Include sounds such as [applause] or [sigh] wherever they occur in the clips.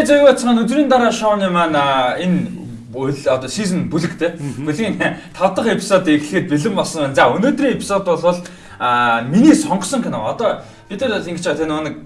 Эй зөв бацхан өдрийн дараа шоуны маань энэ одоо сизон бүлэг те. Бүлгийн 5 дахь эпизод эхлэхэд бэлэн болсон байна. За өнөөдрийн эпизод бол а миний сонгосон кино. Одоо бид нар ингэж байгаа те нэг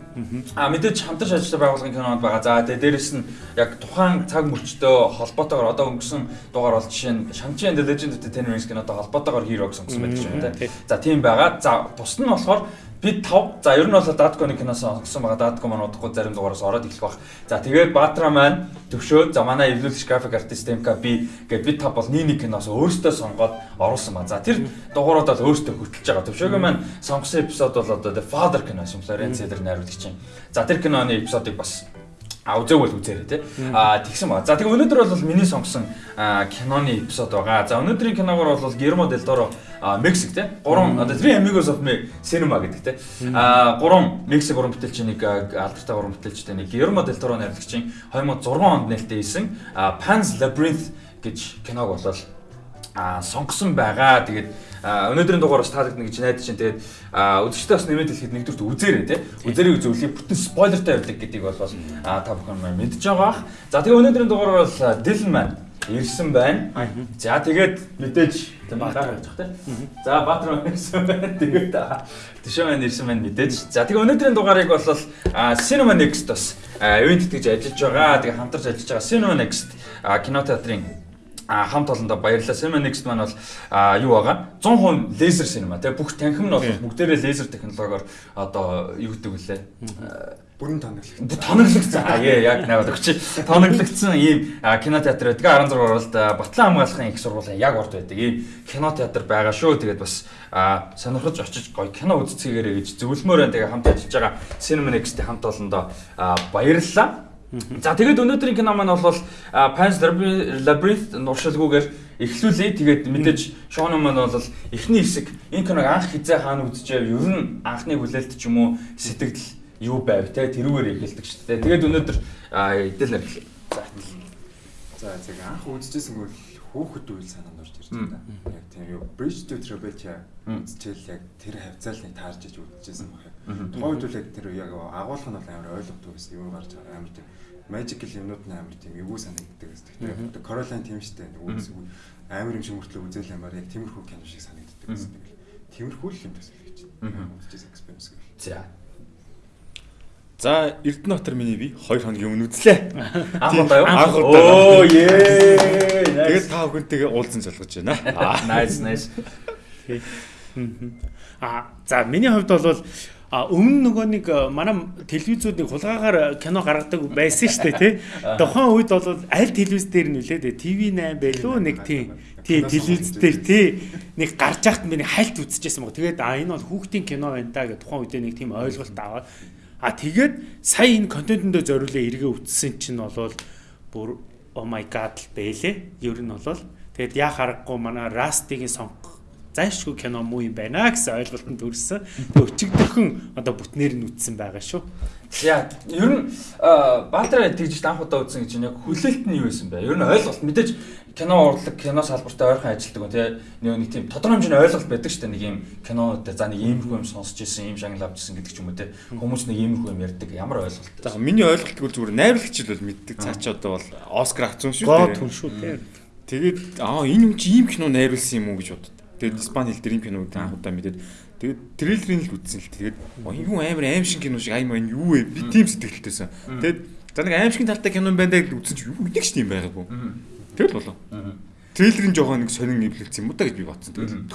а мэдээж хамтарч ажиллаж байгуулгын кинонод байгаа. За тэгээ дээрэс нь яг тухайн цаг мөрчтөө холбоотойгоор одоо өнгөрсөн дугаар бол жишээ нь Shang-Chi and the Legend of the Ten Rings кинотой холбоотойгоор хирог сонгосон байдаг юм те. За тийм байгаа. За бус нь болохоор бид 5 за ер нь бол Datkon-ы киноос сонгосон байгаа. Datkon маань удахгүй зарим дугаараас ороод эхлэх баг. За тэгээд Баатра маань төвшөөд за манай эвлүүлэгч график артист МК би гээд бид 5 бол нэг нэг киноос өөрсдөө сонгоод оруулсан ба. За тэр дугаарууд бол өөрсдөө хөтлөж байгаа. Төвшөөгийн маань сонгосон эпизод бол одоо The Father кино юм. Лоренцо дээр найруулагч юм. За тэр киноны эпизодыг бас А үзээгүй л үзээрэй те. А тэгсэн ба. За тэгээ өнөөдөр бол миний сонгосон киноны эпизод байгаа. За өнөөдрийн киногоор бол Guillermo del Toro Мексик те. Гурван одоо Three Amigos of Cinema гэдэг те. А гурван Мексик гурван бүтээлч нэг алдартай гурван бүтээлчтэй нэг Guillermo del Toro найрлагчийн 2006 онд нээлттэй хийсэн Pan's Labyrinth гэж киног болол а сонгосон байгаа. Тэгээд өнөөдрийн дугаар бас таалагдана гэж найдаж чинь тэгээд үзэгчтэй бас нэмээд хэлэхэд нэгдүгürt үзээрэй те. Үзээрэй үзүүлээ бүтэн спойлертай явдаг гэдгийг бол та бүхэн мэдж байгаа. За тэгээ өнөөдрийн дугаар бол Dylan маань ирсэн байна. За [laughs] тэгээд мэдээж Баатар байж байгаа те. За маань ирсэн байна. Тэгээд Тэшээ маань ирсэн байна мэдээж. За тэгээ өнөөдрийн дугаарыг бол Cinema Next бас ивент гэж ажиллаж байгаа. Тэгээ хамтарч ажиллаж байгаа Cinema Next кинотеатрын а хамт олондоо баярлалаа. Cinema Next маань бол а юу байгаа? 100% лазер cinema тий бүх танхим нь бол бүгдээрээ лазер технологиор одоо юу гэдэг вүлээ? Бүрэн тоноглогдсон. Тоноглогдсон. Аа [laughs] яг наваад өгч. Тоноглогдсон ийм кинотеатр байдаг. 16 оруулалт Батлан хамгаалахын их сургуулийн яг урд байдаг. Ийм кинотеатр байгаа шүү. Тэгээд бас сонирхож очиж гоё кино үзцгээгээрэй гэж зөвлөмөр байна. Тэгээ хамт ажиллаж байгаа Cinema Next-ийн хамт олондоо баярлалаа. За тэгээд өнөөдрийн кино маань бол Pan's Labyrinth нуршилгүйгээр эхлүүлээ. Тэгээд мэдээж шоуны маань бол эхний хэсэг энэ киног анх хизээ хаана үзчихээ ер нь анхны хүлээлт ч юм уу сэтгэл юу байв те тэрүүгээр эхэлдэг шүү дээ. Тэгээд өнөөдөр эдэл эхлэе. За. За zeg анх үзчихсэн бол хүүхэд үйл санаанд орж ирж байна. Яг тийм юу Bridge to Trabetia үзчихэл яг тэр хавцаал нэг таарж иж үзчихсэн баг. Тухайн үед яг тэр яг агуулга нь бол амар ойлгомжтой байсан. Юу гарч байгаа амар тийм magical юмнууд нь амар тийм эвгүй санагддаг гэсэн. Тэгэхээр Caroline тийм штэ үүсгүй амар юм шиг мөртлөө үзэл ямар яг тиймэрхүү кино шиг санагддаг гэсэн. Тиймэрхүү л юм төсөл гэж байна. Үзчихсэн experience гэх. За. За Эрдэнэтэр миний би 2 хоногийн өмнө үзлээ. [laughs] Анх удаа юу? Анх удаа. Оо ээ. Тэгээд та бүхэнтэйгээ уулзсан залгаж байна. [laughs] Nice nice. А за миний хувьд бол А өмнө нөгөө нэг э, манай телевизүүд нэг хулгаагаар кино гаргадаг байсан шүү дээ тий. Тухайн үед бол аль телевиз дээр нь үлээ? TV8 байлуу нэг тийм тий телевиз дээр тий. Нэг гарч яхад нэг хальт үзчихсэн баг. Тэгээд а энэ бол хүүхдийн кино байна да гэх тухайн үед нэг тийм ойлголт аваад. А тэгээд сая энэ контентэндөө зориулээ эргээ үтсэн чинь болвол бүр oh my god л бэлээ. Ер нь болвол тэгээд яа харахгүй манай Rust-ийн сонгох зайшгүй кино муу юм байна гэсэн ойлголтод төрсөн. Тэг өчигдөрхөн одоо бүтнээр нь үтсэн байгаа шүү. Яа, ер нь Баатар тэгж анх удаа үзсэн гэж яг хүлээлт нь юу байсан бэ? Ер нь ойлголт мэдээж кино урлаг, кино салбартай ойрхон ажилтдаг тий. Нэг тийм тодорхой хэмжээний ойлголт байдаг шүү дээ. Нэг юм кино дээр за нэг иймэрхүү юм сонсч ирсэн, ийм шагнал авч ирсэн гэдэг ч юм уу тий. Хүмүүс нэг иймэрхүү юм ярьдаг. Ямар ойлголт? За миний ойлголт бол зүгээр найруулагч л бол мэддэг. Цаа чи одоо бол Оскар авсан шүү дээ. Гоо түн шүү тий. Тэгээд аа энэ юм чи ийм кино найруулсан юм уу гэж боддог. Тэгээд Испани хэл дээр юм киног анх удаа мэдээд тэгээд трейлерыг л үзсэн л тэгээд юу амар аим шиг кино шиг аим маань юу вэ? Би тийм сэтгэлтэйсэн. Тэгээд за нэг аим шиг талтай кино байна даа гэж үзсэн чи юу нэг ч тийм байгаагүй. Тэгэл болоо. Трейлерын жоохон нэг сонин эвлэлсэн юм уу та гэж би бодсон. Тэгэл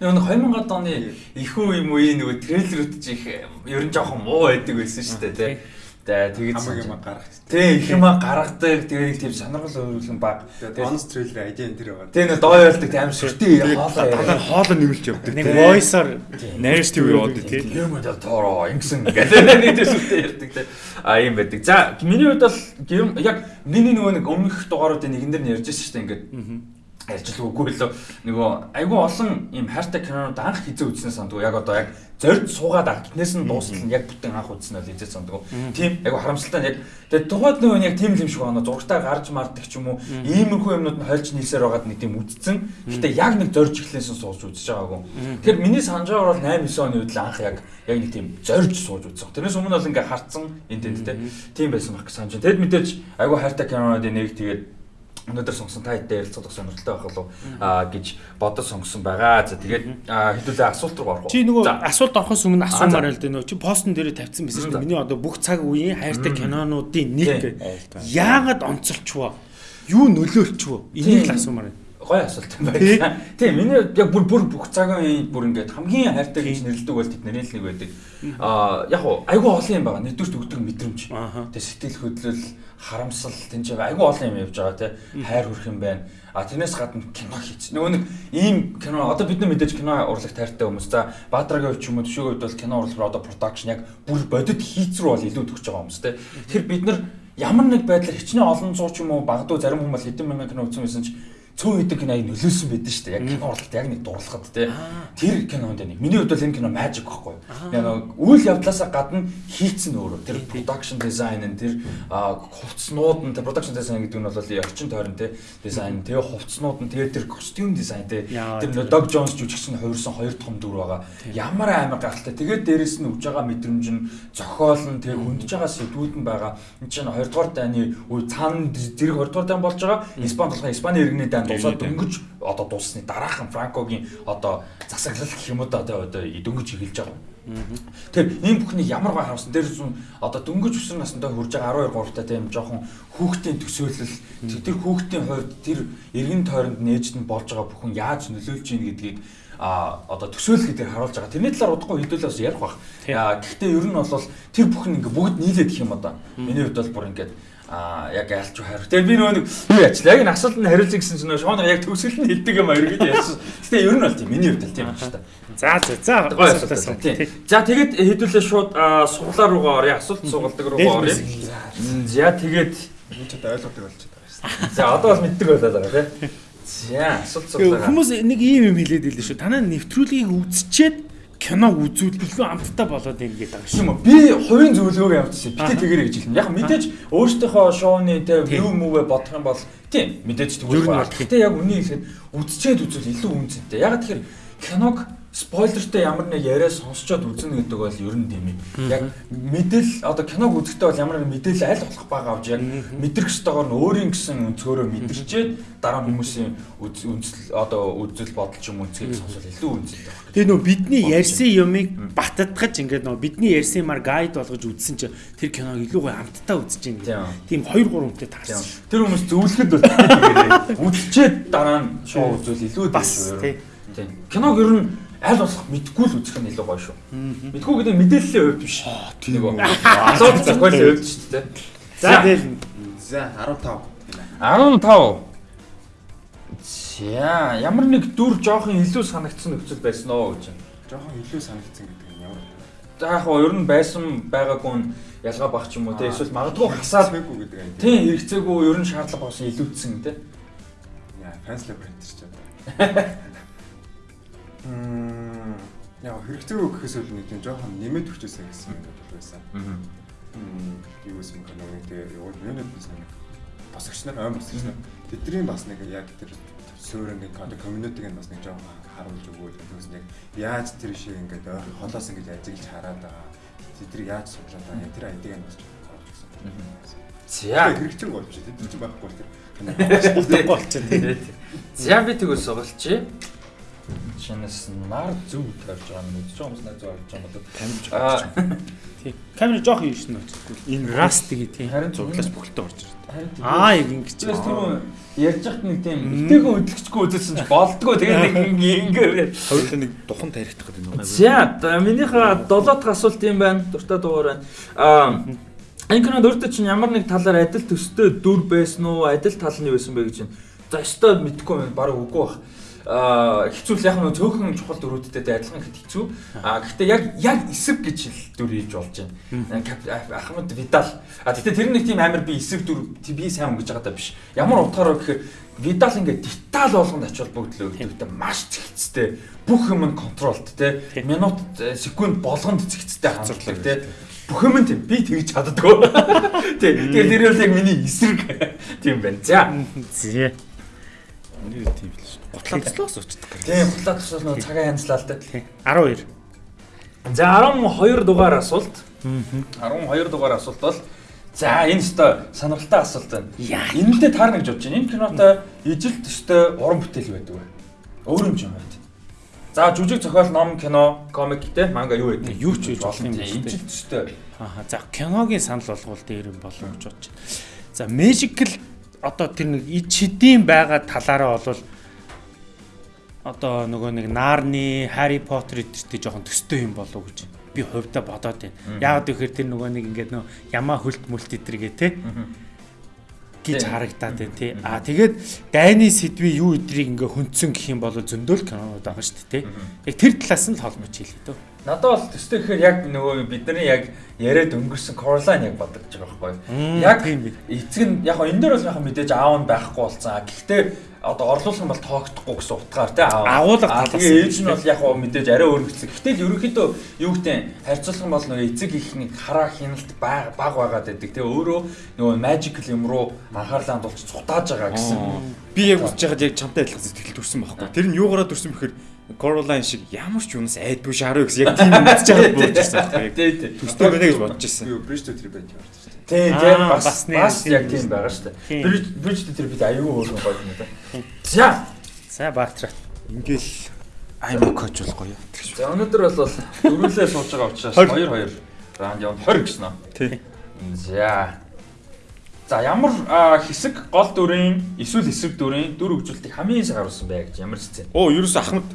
нэг 2000-ад оны ихүү юм үеийн нөгөө трейлерүүд чих ер нь жоохон муу байдаг байсан шүү дээ тий. За тэгээд хамаг юм гаргах. Тий, их юм гаргадаг. Тэгээд тийм сонирхол өөрлөн баг. Тэгээд bonus trailer ажийн тэр байгаа. Тий, нэг доо ялдаг тийм сүртэй хоолоо хоолоо нэмэлж явдаг. Нэг voice-оор narrative яваад тий. Юм дэл тоороо ингэсэн гэдэг нэг сүртэй ярьдаг тий. А юм байдаг. За, миний хувьд бол яг миний нөгөө нэг өмнөх дугааруудын нэгэн дээр нь ярьж байсан шүү дээ ингээд. Ярьж л нөгөө айгүй олон ийм хайртай кинонууд анх хизээ үзсэн сандгүй. Яг одоо яг зорд суугаад агтнээс нь дуустал нь яг бүтэн анх үзсэн бол хизээ сандгүй. Тийм айгүй харамсалтай нь яг тэгээд тухайд нөгөө яг тийм л юм шиг байна зургатаа гарч мартдаг ч юм уу? Иймэрхүү юмнууд нь хольж нийсээр байгаад нэг тийм үдцэн гэтээ яг нэг зорж эхлээсэн сууж үзэж байгаагүй. Тэгэхээр миний байгаагаар бол 8 9 оны үед л анх яг яг нэг тийм зорж сууж үзсэн тэрнээс өмнө бол ингээ харцсан энэ тийм байсан баг гэж санаж байна тэгэд мэдээж айгүй хайртай кинонуудын нэг тэгээд өнөөдөр сонгосон та хэдтэй ярилцах сонирхолтой байх болов аа гэж бодож сонгосон байгаа. За тэгээд хэдүүлээ асуулт руу орох уу? Чи нөгөө асуулт орохоос өмнө асуумаар л дээ нөгөө чи постн дээр тавьсан дээ. Миний одоо бүх цаг үеийн хайртай кинонуудын нэг яагаад онцолчвоо? Юу нөлөөлчвөө? Энийг л асуумаар байна гой асуулт юм байна. Тийм миний яг бүр бүр бүх цагийн бүр ингээд хамгийн хайртай гэж нэрлэдэг бол тэд нэрэл нэг байдаг. Аа яг уу айгүй олон юм байгаа. Нэгдүгээр өгдөг мэдрэмж. Тэгээ сэтгэл хөдлөл, харамсал тэн чинь айгүй олон юм явж байгаа те. Хайр хүрх юм байна. А тэрнээс гадна кино хийц. Нөгөө нэг ийм кино одоо бид нар мэдээж кино урлагт хайртай хүмүүс. За Баатрагийн хувьд ч юм уу төшөөгөө хувьд бол кино урлал одоо продакшн яг бүр бодит хийц рүү бол илүү төгсөж байгаа хүмүүс те. Тэгэхээр бид нар ямар нэг байдлаар хичнээн олон зууч юм уу багадуу зарим хүмүүс хэдэн мянган кино үзсэн байсан ч цөөн хэдэг киног нөлөөсөн байдаг шүү дээ. Яг кино уралт яг нэг дурлахад тий. Тэр кинонд нэг. Миний хувьд бол энэ кино magic байхгүй. Яг нэг үйл явдлаасаа гадна хийцэн өөрөө. Тэр production design нь тэр хувцснууд нь тэр production design гэдэг нь бол орчин тойрон тий дизайн тэгээ хувцснууд нь тэгээ тэр костюм дизайн тий. Тэр Dog Jones жүжигчин хувирсан хоёр том дүр байгаа. Ямар амар гахалтай. Тэгээд дээрэс нь өгж байгаа мэдрэмж нь зохиол нь тэгээ хөндөж байгаа сэдвүүд нь байгаа. Энд чинь 2 дугаар дайны үе цаана зэрэг 2 дугаар дай болж байгаа. Испани болохоор Испани иргэний дай дуусаад дөнгөж одоо дуусны дараахан Франкогийн одоо засаглал гэх юм уу да одоо дөнгөж эхэлж байгаа. Тэгэхээр ийм бүхний ямар гой харамсан дээр зүн одоо дөнгөж өсвөр насндаа хүрж байгаа 12 3 та тийм жоохон хүүхдийн төсөөлөл тэр хүүхдийн хувьд тэр эргэн тойронд нээж нь болж байгаа бүхэн яаж нөлөөлж ийн гэдгийг а одоо төсөөлөл гэдэг харуулж байгаа. Тэрний талаар удахгүй хэдүүлээ бас ярих бах. Гэхдээ ер нь бол тэр бүхэн ингээ бүгд нийлээд гэх юм одоо. Миний хувьд бол бүр ингээд а яг айлч хайр. Тэгээ би нөгөө нэг юу яачлаа. Яг энэ асуултанд хариулж гисэн чинь шооноо яг төгсгөл нь хэлдэг юм аяр гэж ярьсан. Гэтэ ер нь бол тийм миний хувьд л тийм байна шүү дээ. За за за. За тэгээд хэдүүлээ шууд суглаа руугаа оръё. Асуулт сугалдаг руугаа оръё. За тэгээд энэ ч одоо ойлгодог болчиход байгаа шүү. За одоо бол мэддэг болоод байгаа тийм. За асуулт суглаа. Хүмүүс нэг ийм юм хэлээд байлээ шүү. Танаа нэвтрүүлгийг үзчихэд киног үзүүл илүү амттай болоод ингээд байгаа шүү. би хувийн зөвлөгөөгөө явуулчихсан. Битээ тэгэрэй гэж хэлнэ. Яг мэдээж өөртөөхөө шоуны тэ view move бодох юм бол тийм мэдээж тэгвэл. Гэтэ яг үнийг хэлэхэд үзчихэд үзүүл илүү үнцэнтэй. Яг тэгэхээр киног спойлертэй ямар нэг яриа сонсчоод үзнэ гэдэг бол ер нь тийм ээ. Яг мэдээлэл одоо киног үзэхдээ бол ямар нэг мэдээлэл аль болох бага авч яг мэдрэх ёстойгоор нь өөрийн гэсэн өнцгөрөө мэдэрчээд дараа хүмүүсийн үнсэл одоо үзэл бодол ч юм үнцгийг сонсвол илүү үнцэлтэй байна. Тэгээ нөө бидний ярьсан юмыг баттгаж ингээд нөө бидний ярьсан юмар гайд болгож үзсэн чинь тэр киног илүү гоё амттай үзэж байна. Тийм 2 3 хүнтэй таарсан. Тэр хүмүүс зөвлөхөд бол үзчихэд дараа нь шоу үзвэл илүү бас тийм. Киног ер нь аль болох мэдгүй л үзэх нь илүү гоё шүү. Мэдгүй гэдэг мэдээллийн хувьд биш. Тийм үү. Асуулт зохиолын хувьд шүү дээ. За тэгэл за 15. 15. За ямар нэг дүр жоохон илүү санагдсан нөхцөл байсан оо гэж. Жоохон илүү санагдсан гэдэг нь ямар За яг хоо ер нь байсан байгаагүй нь ялгаа бах ч юм уу те эсвэл магадгүй хасаад хэрэггүй гэдэг юм. Тийм хэрэгцээгүй ер нь шаардлага болсон илүүдсэн те. Яа, фанслаб принтер ч одоо. [laughs] Мм яа хэрэгцээгүй гэхээс өөр нэг тийм жоохон нэмээд өгчээсэй гэсэн юм бодол байсан. Аа. Мм юу гэсэн юм бэ? Тэгээ юунад бас нэг босгоч нар ой босгоч нар тэдний бас нэг яг тэр суурингийн одоо community-г бас нэг жоохон харуулж өгөөл тэгээс нэг яаж тэр шиг ингээд холоос ингээд ажиглаж хараад байгаа. Тэдрийг яаж судлаад байгаа. Тэр айдыг нь бас харуулж өгсөн. За хэрэгцээгүй болчих. Тэд чинь байхгүй тэр [laughs] болчих. За би тэгвэл сугалчих шинээс нар зөв тавьж байгаа нь мэдж байгаа хүмүүс найз орж байгаа бол. Камер тий. Камер жоох юм шин очтгүй энэ раст гээ тий. Харин зуглаас бүхэлдээ орж ирдэг аа яг ингэж тийм ярьж хат нэг тийм эвтэйгэн хөдөлгчгүй үзсэн ч болдгоо тэгээ нэг [laughs] ингээд хоёулаа нэг духан тарихтах гэдэг юм байна. За минийхээ 7 дахь асуулт юм байна. Дуртай дугаар байна. Аа энэ кинонд өөртөө чинь ямар нэг талаар адил төстэй дүр байсан уу? Адил тал нь юу байсан бэ гэж байна. За өстой мэдхгүй байна. Бараг үгүй бах. Хэцүү л яг нөө цөөхөн чухал дөрүүдтэй адилхан ихэд хэцүү. Аа гэхдээ яг яг эсрэг гэж хэл дүр хийж болж байна. Ахмад Видал. А гэхдээ тэр нэг тийм амар би эсрэг дүр би сайн өнгөж байгаа даа биш. Ямар утгаараа гэхээр Видал ингээд деталь болгонд ач холбогдлоо өгдөгтэй маш зэгцтэй бүх юм нь контролт те минут э, секунд болгонд зэгцтэй ханддаг те бүх юм нь тийм би тэгж чаддгүй [laughs] тий тэгэхээр тэр бол яг миний эсрэг. [laughs] Тийм байна. За. Зэ. Нэр тийм л шүү. Готлоцлоос [laughs] очдог. тийм хутлаа тусал нөгөө цагаа янзлаа л те 12. за 12 дугаар асуулт 12 дугаар асуулт бол За энэ өстой сонирхолтой асуулт байна. Энэндээ таарна гэж бодож байна. Энэ кинотой ижил төстэй уран бүтээл байдаг вэ? Өөр юм юм байна. За жүжиг зохиол, ном, кино, комик те манга юу байдаг? Юу ч хийж болох юм Тийм, шүү дээ. Ижил төстэй. Аа за киногийн санал болгуул дээр юм болов гэж бодож байна. За Magical одоо тэр нэг ид шидийн байгаа талаараа бол одоо нөгөө нэг Нарны, Harry Potter эдэртэй жоохон төстэй юм болов гэж би хувьдаа бодоод байна. Яагаад гэхээр тэр нөгөө нэг ингээд нөө ямаа хөлт мүлт эдэргээ те гэж харагдаад байна тий. Аа тэгээд дайны сэдвийн юу эдрийг ингээ хүндсэн гэх юм бол зөндөл кинонууд байгаа шүү дээ тий. Яг тэр талаас нь л холбож хэлээ дөө. Надад бол төстэй гэхээр яг нөгөө бидний яг яриад өнгөрсөн Coraline яг бодогдож байгаа байхгүй. Яг эцэг нь яг энэ дээр бас яг мэдээж аав нь байхгүй болсон. А Гэхдээ одоо орлуулсан бол тоогдохгүй гэсэн утгаар тий. Агуулга талаас Тэгээ нь ээж нь бол яг хоо мэдээж арай өөрчлөсөн. Гэтэл ерөнхийдөө юу гэдэг харьцуулах юм бол нөгөө эцэг ихний хараа хяналт баг баг байгаад байдаг. Тэгээ өөрөө нөгөө magical юм руу анхаарлаа хандуулж цутааж байгаа гэсэн. Би яг үзэж байхад яг чамтай адилхан сэтгэл төрсэн байхгүй. Тэр нь юугаараа төрсэн бэхээр Coraline шиг ямар ч юунаас айдгүй шаруу гэсэн яг тийм үзэж байхад [laughs] бодож байсан байхгүй. Тий, тий. Төстэй байна гэж бодож байсан. Би Bridge to Trip Тийм Аа, тийм бас бас тийм яг тийм байгаа шүү дээ. Тийм. Бриж бриж дээр бид аюу өөр гоё юм да. За. За Баатар. Ингээл аймаг коуч болохгүй юу? За өнөөдөр бол дөрүлээ сууж байгаа учраас 2 2 раунд явна 20 гэсэн үү? Тий. За. За ямар хэсэг гол дүрийн эсвэл эсрэг дүрийн дүр хөгжүүлэлтийг хамгийн сайн харуулсан бэ гэж ямар хэсэг? Оо, ерөөсө Ахмад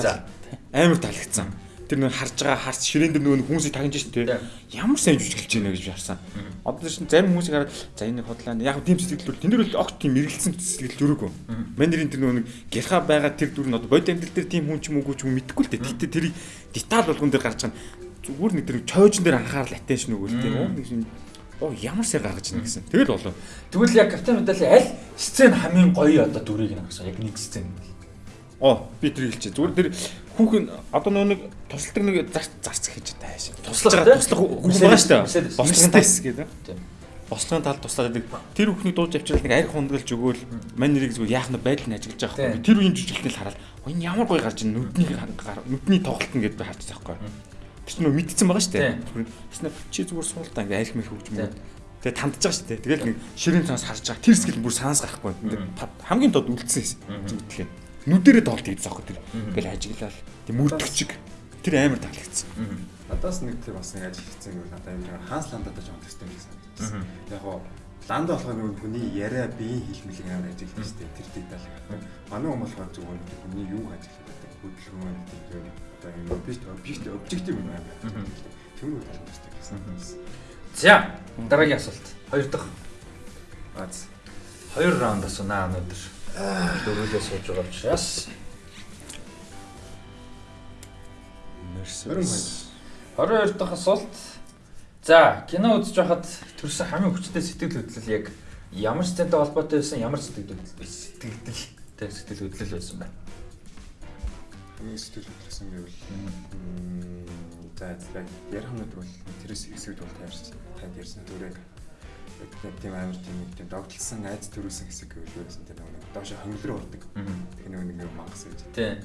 За. амар таалагдсан. Тэр нэг харж байгаа харц ширээн дээр нөгөө хүмүүсийг тагнаж дээ. Ямар сайн жүжиглэж байна гэж харсан. Одоо чинь зарим хүмүүсийг хараад за энэ хотлаа яг тийм сэтгэл төр тэн дээр бол огт тийм мэрэгэлсэн сэтгэл төрөөгүй. Мандрин тэр нөгөө гэрха байгаа тэр дүр нь одоо бод амьдрал дээр тийм хүн ч юм уугүй ч юм мэдэхгүй л дээ. Гэтэ тэрийг деталь болгон дээр гарч байгаа нь зүгээр нэг тэр чойжн дээр анхаарал attention өгөөл тийм үү? Оо ямар сар гаргаж ийн гэсэн. Тэгэл болов. Тэгвэл яг капитан медалийн аль сцен хамгийн гоё одоо дүрийг нэ гэсэн яг нэг сцен. Оо би тэр хэлчихэ. Зүгээр тэр хүүхэн одоо нөгөө нэг тусалдаг нэг зарц хийж тааш. Туслах туслах хүн байгаа шүү дээ. Бослогын Мерседес гэдэг. бослогын тал туслаад байдаг. Тэр хүүхний дууж авчрал нэг арх хунгалж өгөөл мань нэрийг зүгээр яах нь байдал нь ажиглаж байгаа Тийм. байхгүй. Тэр үеийн жүжиглэлтэй л хараад "Оо, энэ ямар гоё гарч ийн нүдний нүдний тоглолт нь гэдээ харж байгаа байхгүй. Тэр чинь нөгөө мэдсэн байгаа шүү дээ. Тийм. Тэгснэ чи зүгээр суултаа ингээ арх хөгж Тийм. мөд. Тэгээ тандж байгаа шүү дээ. Тэгэл нэг ширийн цаас харж байгаа. Тэр скил бүр санаас гарахгүй. Та- хамгийн тод үлдсэн зүйлээ. Нүдэрээ тоглолт хийж байгаа тэр. Ингээл ажиглал. Тэг мөрдөгчг. Тэр амар таалагдсан. Надаас нэг тийм бас нэг ажил хийсэн юм надад амар хаанс ландад ч юм төстэй юм санагдсан. Яг гоо ланда болохоор нөгөө хүний яриа биеийн хэлмэлэг амар ажил хийж тээ тэр деталь. Манай хүмүүс болохоор нэг хүний юу ажиглаад байдаг хөдөлгөөн тийм одоо юм объект объект объектив юм амар. Тэр үү талаар төстэй гэсэн. За дараагийн асуулт. Хоёр дахь Аз хоёр раунд асуунаа өнөөдөр. Дөрвөлээ сууж байгаа учраас 22 дахь асуулт. За, кино үзэж байхад төрсөн хамгийн хүчтэй сэтгэл хөдлөл яг ямар сцентэй холбоотой байсан, ямар сэтгэл хөдлөл сэтгэлтэй сэтгэл хөдлөл байсан бэ? хамгийн сэтгэл хөдлөсөн гэвэл м, за яг ярих юмуд бол тэрээс хэсэгд бол таарч танд ярьсан түрэг тийм амар тийм нэг тийм догтлсон айц төрүүлсэн хэсэг гэвэл байсан тэр нэг доош хонгил руу ордог. Тэр нэг нэг мангас гэж. Тий.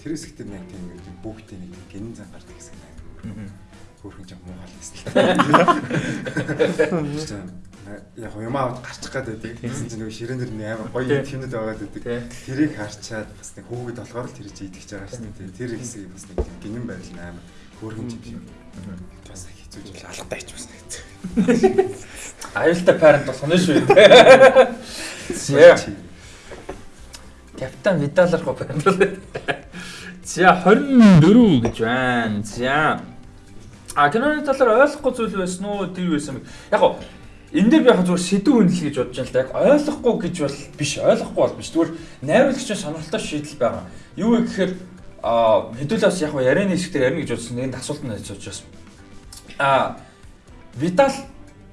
Тэр хэсэгт нэг тийм нэг тийм бүгдийн нэг гинэн зан гардаг хэсэг амар хөөрхөн жам муу халсан. Яг юм аваад гарчих гад байдаг. Тэгсэн чинь нэг ширээн дээр нэг амар гоё тэмнэд байгаад байдаг. Тий. Тэрийг харчаад бас нэг хүүхэд болохоор л тэр чи идэх гэж байгаа шүү дээ. Тэр хэсгийг бас нэг гинэн байл нь амар хөөрхөн юм шиг. Бас хэцүү жил алгатай ч бас хэцүү. Аюултай парент болох нь шүү. За, капитан Видалар го парент. За 24 гэж байна. За. А киноны талаар ойлгохгүй зүйл байсан уу? Тэр байсан. Яг гоо энэ дээр би яг зүгээр сэдв үнэл гэж бодож байна л да. Яг ойлгохгүй гэж бол биш, ойлгохгүй бол биш. Зүгээр найруулагчийн сонирхолтой шийдэл байгаа. Юу вэ гэхээр а хэдүүлээс яг ярианы хэсгээр ярина гэж бодсон нэг асуулт нь байж учраас а Витал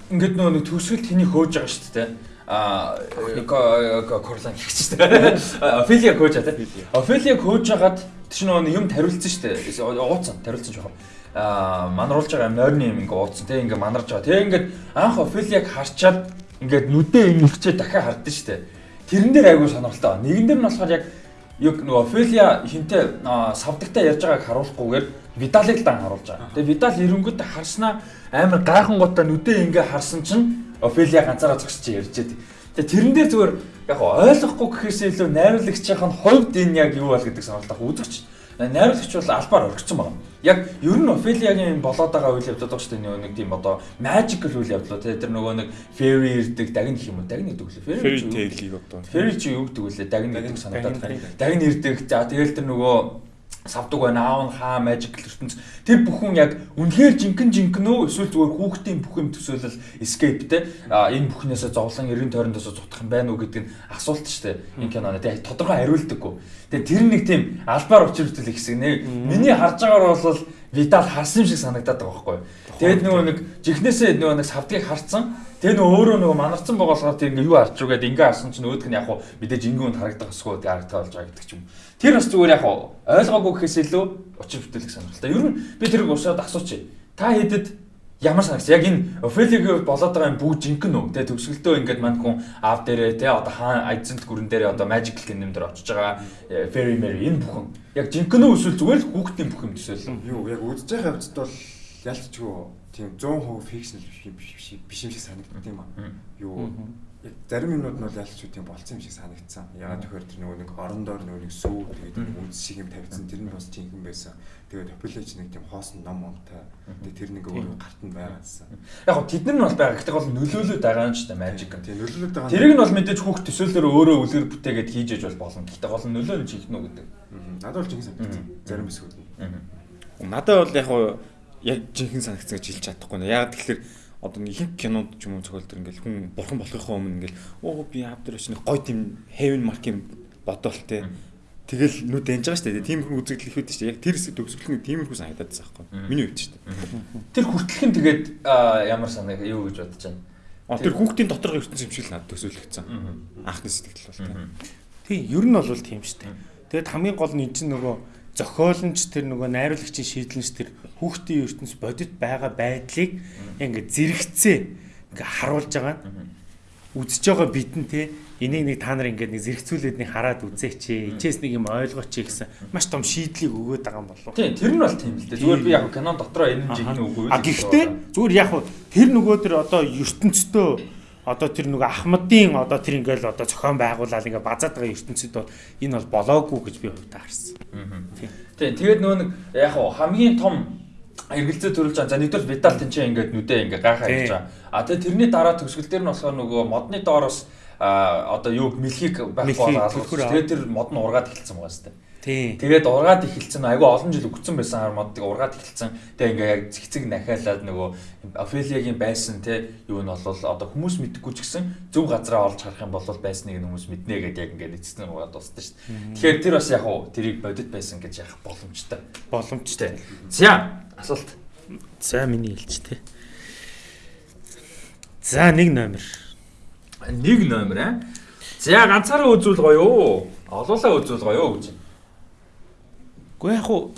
ингээд нөгөө нэг төгсгөл тэнийг хөөж байгаа шүү дээ. А Корлан дээ. Офелиа хөөж байгаа тийм. Офелиа хөөж хагаад тэр нөгөө юм тариулсан шүү дээ. Ууцсан, тариулсан жоохон. А манруулж байгаа морины юм ингээ ууцсан тийм ингээ манарж байгаа. Тэгээ ингээд анх Офелиаг харчаад ингээд нүдээ ингэчээ дахиад хардсан шүү дээ. Тэрэн дээр айгүй сонирхолтой. Нэгэн дээр нь болохоор яг яг нөгөө Офелиа хинтээ савдагтай ярьж байгааг харуулахгүйгээр Видалыг дан харуулж байгаа. Тэгээ Видал эренгүүт харснаа амар гайхангуудаа нүдээ ингээ харсан чинь Офелиа ганцаараа зогсож ярьжээ. Тэгээ тэрэн дээр зүгээр яг ойлгохгүй гэхээсээ илүү найруулагчийн хувьд энэ яг юу бол гэдэг сонирхолтой үзэгч. Найруулагч бол албаар орхисон байна. Яг ер нь Офелиагийн болоод байгаа үйл явдлууд дээ. Нэг тийм одоо magical үйл явдлууд тэр нөгөө нэг fairy ирдэг дагн гэх юм уу? Дагн гэдэг үлээ. Fairy tale-ийг одоо. Fairy чи юу гэдэг үлээ. Дагн гэдэг санагдаад байна. Дагн ирдэг. За тэгэл тэр нөгөө савдаг байна. Аав нь хаа magical ертөнц. Тэр бүхэн яг үнэхээр жинхэнэ жинхэнэ үү? Эсвэл зүгээр хүүхдийн бүх юм төсөөлөл escape те? Энэ бүхнээсээ зовлон эргэн тойрондоос зутах юм байна уу гэдэг нь асуулт шүү дээ. Энэ киноны. Тэгээ тодорхой хариулдаггүй. Тэгээ тэр нэг тийм албаар учир хөтөл хэсэг нэг миний харж байгаагаар бол Видал харсан юм шиг санагдаад байгаа байхгүй. Тэгээд нөгөө нэг жихнээсээ нөгөө нэг савдгийг харцсан. Тэгээ нөгөө өөрөө нөгөө манарцсан байгаа болохоор тийм ингээ юу харч уу гэдэг ингээ харсан чинь өөдг нь яг хуу мэдээж ингээ үнд харагдах эсгүй тэгээ харагдах болж байгаа гэдэг ч юм. Тэр бас зүгээр яг ойлгоогүй гэхээс илүү учир бүтээлэг сонирхолтой. Ер нь би тэрийг уушаад асуучих. Та хэдэд ямар санагц яг энэ Офелиг болоод байгаа юм бүгд жинхэнэ үү? Тэгээ төгсгөлтөө ингээд манд хүн аав дээрээ те одоо хаан айцент гүрэн дээрээ одоо magical kingdom дээр очиж байгаа э, fairy mary энэ бүхэн яг жинхэнэ үү эсвэл зүгээр л хүүхдийн бүх юм төсөөлөл. Юу яг үдж байгаа хавцад бол ялцчгүй тийм 100% фикшнл биш биш юм шиг санагддаг юм аа. Юу яг зарим юмнууд нь бол ялч үү тийм болцсон юм шиг санагдсан. Ягаад тэгэхээр тэр нөгөө нэг орон доор нөгөө нэг сүү тэгээд үз шиг юм тавьсан тэр нь бас жинхэнэ байсан. Тэгээд популяц нэг тийм хоосон ном момтой. Тэгээд тэр нэг өөр гарт нь байгаадсан. Яг гоо тэд нар нь бол байгаа. Гэхдээ бол нөлөөлөд байгаа юм ч та magic. Тийм нөлөөлөд байгаа. Тэрийг нь бол мэдээж хүүхд төсөөлөөр өөрөө үлгэр бүтээгээд хийж яж бол болно. Гэхдээ гол нь нөлөө нь жинхэнэ үү гэдэг. Надад бол жинхэнэ санагдсан. Зарим хэсгүүд нь. Надад бол яг яг жинхэнэ санагдсан гэж хэлж чадахгүй нэ. Яг тэгэхээр одоо нэг их кинонд ч юм уу цогцол төр ингээл хүн бурхан болохынхоо өмнө ингээл оо би авдар очны гой тийм heaven mark юм бодоол те тэгэл нүд дэнж байгаа шүү дээ. Тийм хүн үзэгдэл их үүдэж шүү дээ. Яг тэр хэсэг төгсгөл нь тиймэрхүү санагдаад байгаа байхгүй. Миний хувьд шүү дээ. Тэр хүртэлх нь тэгээд ямар санаг юу гэж бодож байна. А тэр хүүхдийн доторх ертөнц юм шиг л надад төсөөлөгдсөн. Анхны сэтгэл бол тийм. Тийм, ер нь бол тийм шүү дээ. Тэгээд хамгийн гол нь энэ чинь нөгөө зохиолч тэр нөгөө найруулагчийн шийдлэнч тэр хүүхдийн ертөнц бодит байгаа байдлыг ингээд зэрэгцээ ингээд харуулж байгаа. Нь үзэж байгаа бидэн те энийг нэг та нар ингээд нэг зэрэгцүүлээд нэг хараад үзээч ичээс нэг юм ойлгооч гэсэн маш том шийдлийг өгөөд байгаа юм болов. Тийм тэр нь бол тийм л дээ. Зүгээр би яг кинон дотроо энэ жигнэ үгүй. А гэхдээ зүгээр яг тэр нөгөө тэр одоо ертөнцтөө одоо тэр нөгөө Ахмадын одоо тэр ингээл одоо зохион байгуулаад ингээ базаад байгаа ертөнцид бол энэ бол болоогүй гэж би хувьдаа харсан. Тийм. Тэгээд нөгөө нэг яг хамгийн том эргэлзээ төрүүлж байгаа. За нэгдүгээр Видал тэнцээ ингээд нүдээ ингээд гайхаа хийж байгаа. А тэгээ тэрний дараа төгсгөл дээр нь болохоор нөгөө модны доороос а одоо юу мэлхийг байхгүй болоод тэгээд тэр мод нь ургаад эхэлсэн байгаа сте. Тийм. Тэгээд ургаад эхэлсэн айгүй олон жил өгцөн байсан хар модыг ургаад эхэлсэн. Тэгээ ингээ яг цэгцэг нахиалаад нөгөө Офелиагийн байсан те юу нь бол одоо хүмүүс мэдгүй ч гэсэн зөв газараа олж харах юм бол байсныг нь хүмүүс мэднэ гэдээ яг ингээ нэцсэн ургаад дууссан шүү дээ. Тэгэхээр тэр бас яг уу тэрийг бодит байсан гэж яах боломжтой. Боломжтой. За асуулт. За миний хэлж те. За нэг номер. Нэг номер аа. За ганцаараа үзүүл гоё юу? Олуулаа үзүүл гоё юу гэж. Гэхдээ яг хуу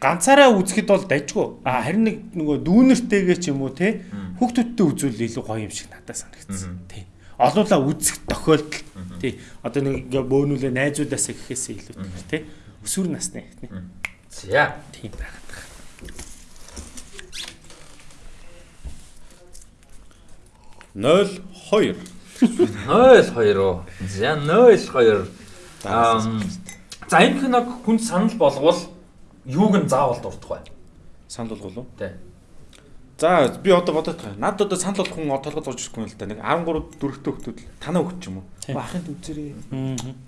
ганцаараа үзэхэд бол дайггүй. А харин нэг нөгөө дүүнэртэйгээ ч юм уу те хүүхдүүдтэй үзүүл илүү гоё юм шиг надад санагдсан. Тий. Олуулаа үзэх тохиолдол. Тий. Одоо нэг ингээ бөөнүүлээ найзуудаасаа гэхээсээ илүү тий. Өсвөр насны тий. За Тийм байгаад байгаа. Нөл 2. 02 уу. За 02. Аа За энэ киног хүн санал болговол юуг нь заавал дурдах вэ? Санал болгол уу? Тий. За би одоо бодоод байгаа. Над одоо санал болох хүн толгой зурж ирэхгүй юм л да. Нэг 13 дөрөвтэй хөлтүүд л танаа хөлт ч юм уу. Ахын дүзэрээ.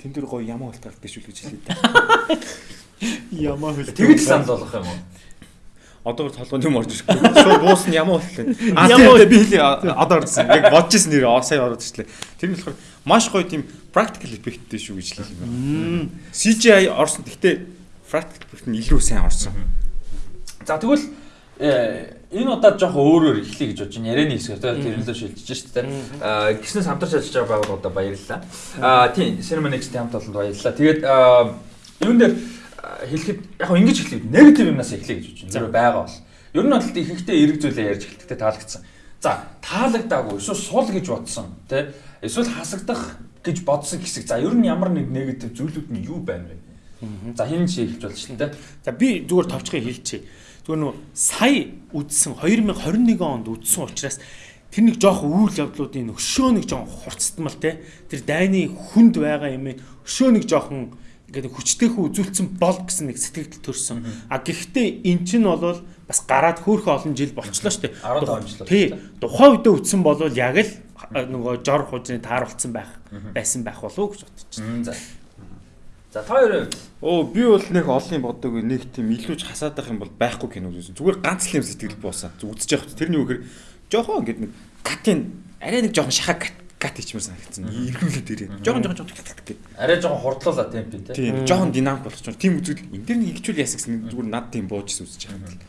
Тэн дээр гоё ямаа хөлт гардаг шүү л гэж хэлээ да. Ямаа хөл. Тэгж санал болгох юм уу? Одоогор толгойд юм орж ирэхгүй. [laughs] Шууд буусна ямар болтой. А тийм би хэл одоо орсон. Яг бодож ирсэн нэр сая ороод ирчлээ. Тэр нь болохоор маш гоё тийм practical effectтэй шүү гэж хэлэх юм байна. CGI орсон. Гэхдээ practical effect нь илүү сайн орсон. За тэгвэл э, энэ удаад жоох өөрөөр эхлэе гэж бодож байна. Ярианы хэсгээр тийм тэрнлөө шилжиж шүү дээ. Аа гиснээс хамтарч ажиллаж байгаа байгууллагуудаа баярлалаа. Аа тийм Cinemanex-тэй хамт олонд баярлалаа. Тэгээд юун дээр хэлэхэд яг ингэж эхлэв. Негатив юмнаас эхлэе гэж байна. Тэр байгаа бол. Ер нь бол ихэнхдээ эрэг зүйлээ ярьж эхэлдэг таалагдсан. За таалагдаагүй эсвэл сул гэж бодсон тий эсвэл хасагдах гэж бодсон хэсэг. За ер нь ямар нэг негатив зүйлүүд нь юу байна вэ? За хин чи болж шүү дээ. За би зүгээр товчхон хэлчихье. Зүгээр нөө сая үдсэн 2021 онд үдсэн учраас тэр нэг жоох үйл явдлуудын өшөө нэг жоох хурцтмал те тэр дайны хүнд байгаа юм өшөө нэг жоохон ингээд хүчтэйхүү үзүүлсэн бол гэсэн нэг сэтгэл төрсөн. А гэхдээ эн чинь бол бас гараад хөөхө олон жил болчлоо шүү дээ. 15 жил Тий. Тухайн үедээ үтсэн бол яг л нөгөө жор хужны тааруулсан байх байсан байх болов уу гэж бодож байна. За. За та хоёр Оо би бол нэг олон юм боддог нэг тийм илүүж хасаад байх юм бол байхгүй кино үзсэн. Зүгээр ганц л юм сэтгэл буусаа. Үзэж явах. Тэрний үгээр жоохон ингээд нэг катын арай нэг жоохон шахаа кат кат хийчмээр санагдсан. Иргүүлээд ирээ. Жоохон жоохон жоохон гэдэг. арай жоохон хурдлуулаа темп тий. Тийм жоохон динамик болгож байна. Тийм үзвэл энэ дэр нэг хичүүл яасан гэсэн зүгээр над тийм буужсэн үзэж байгаа.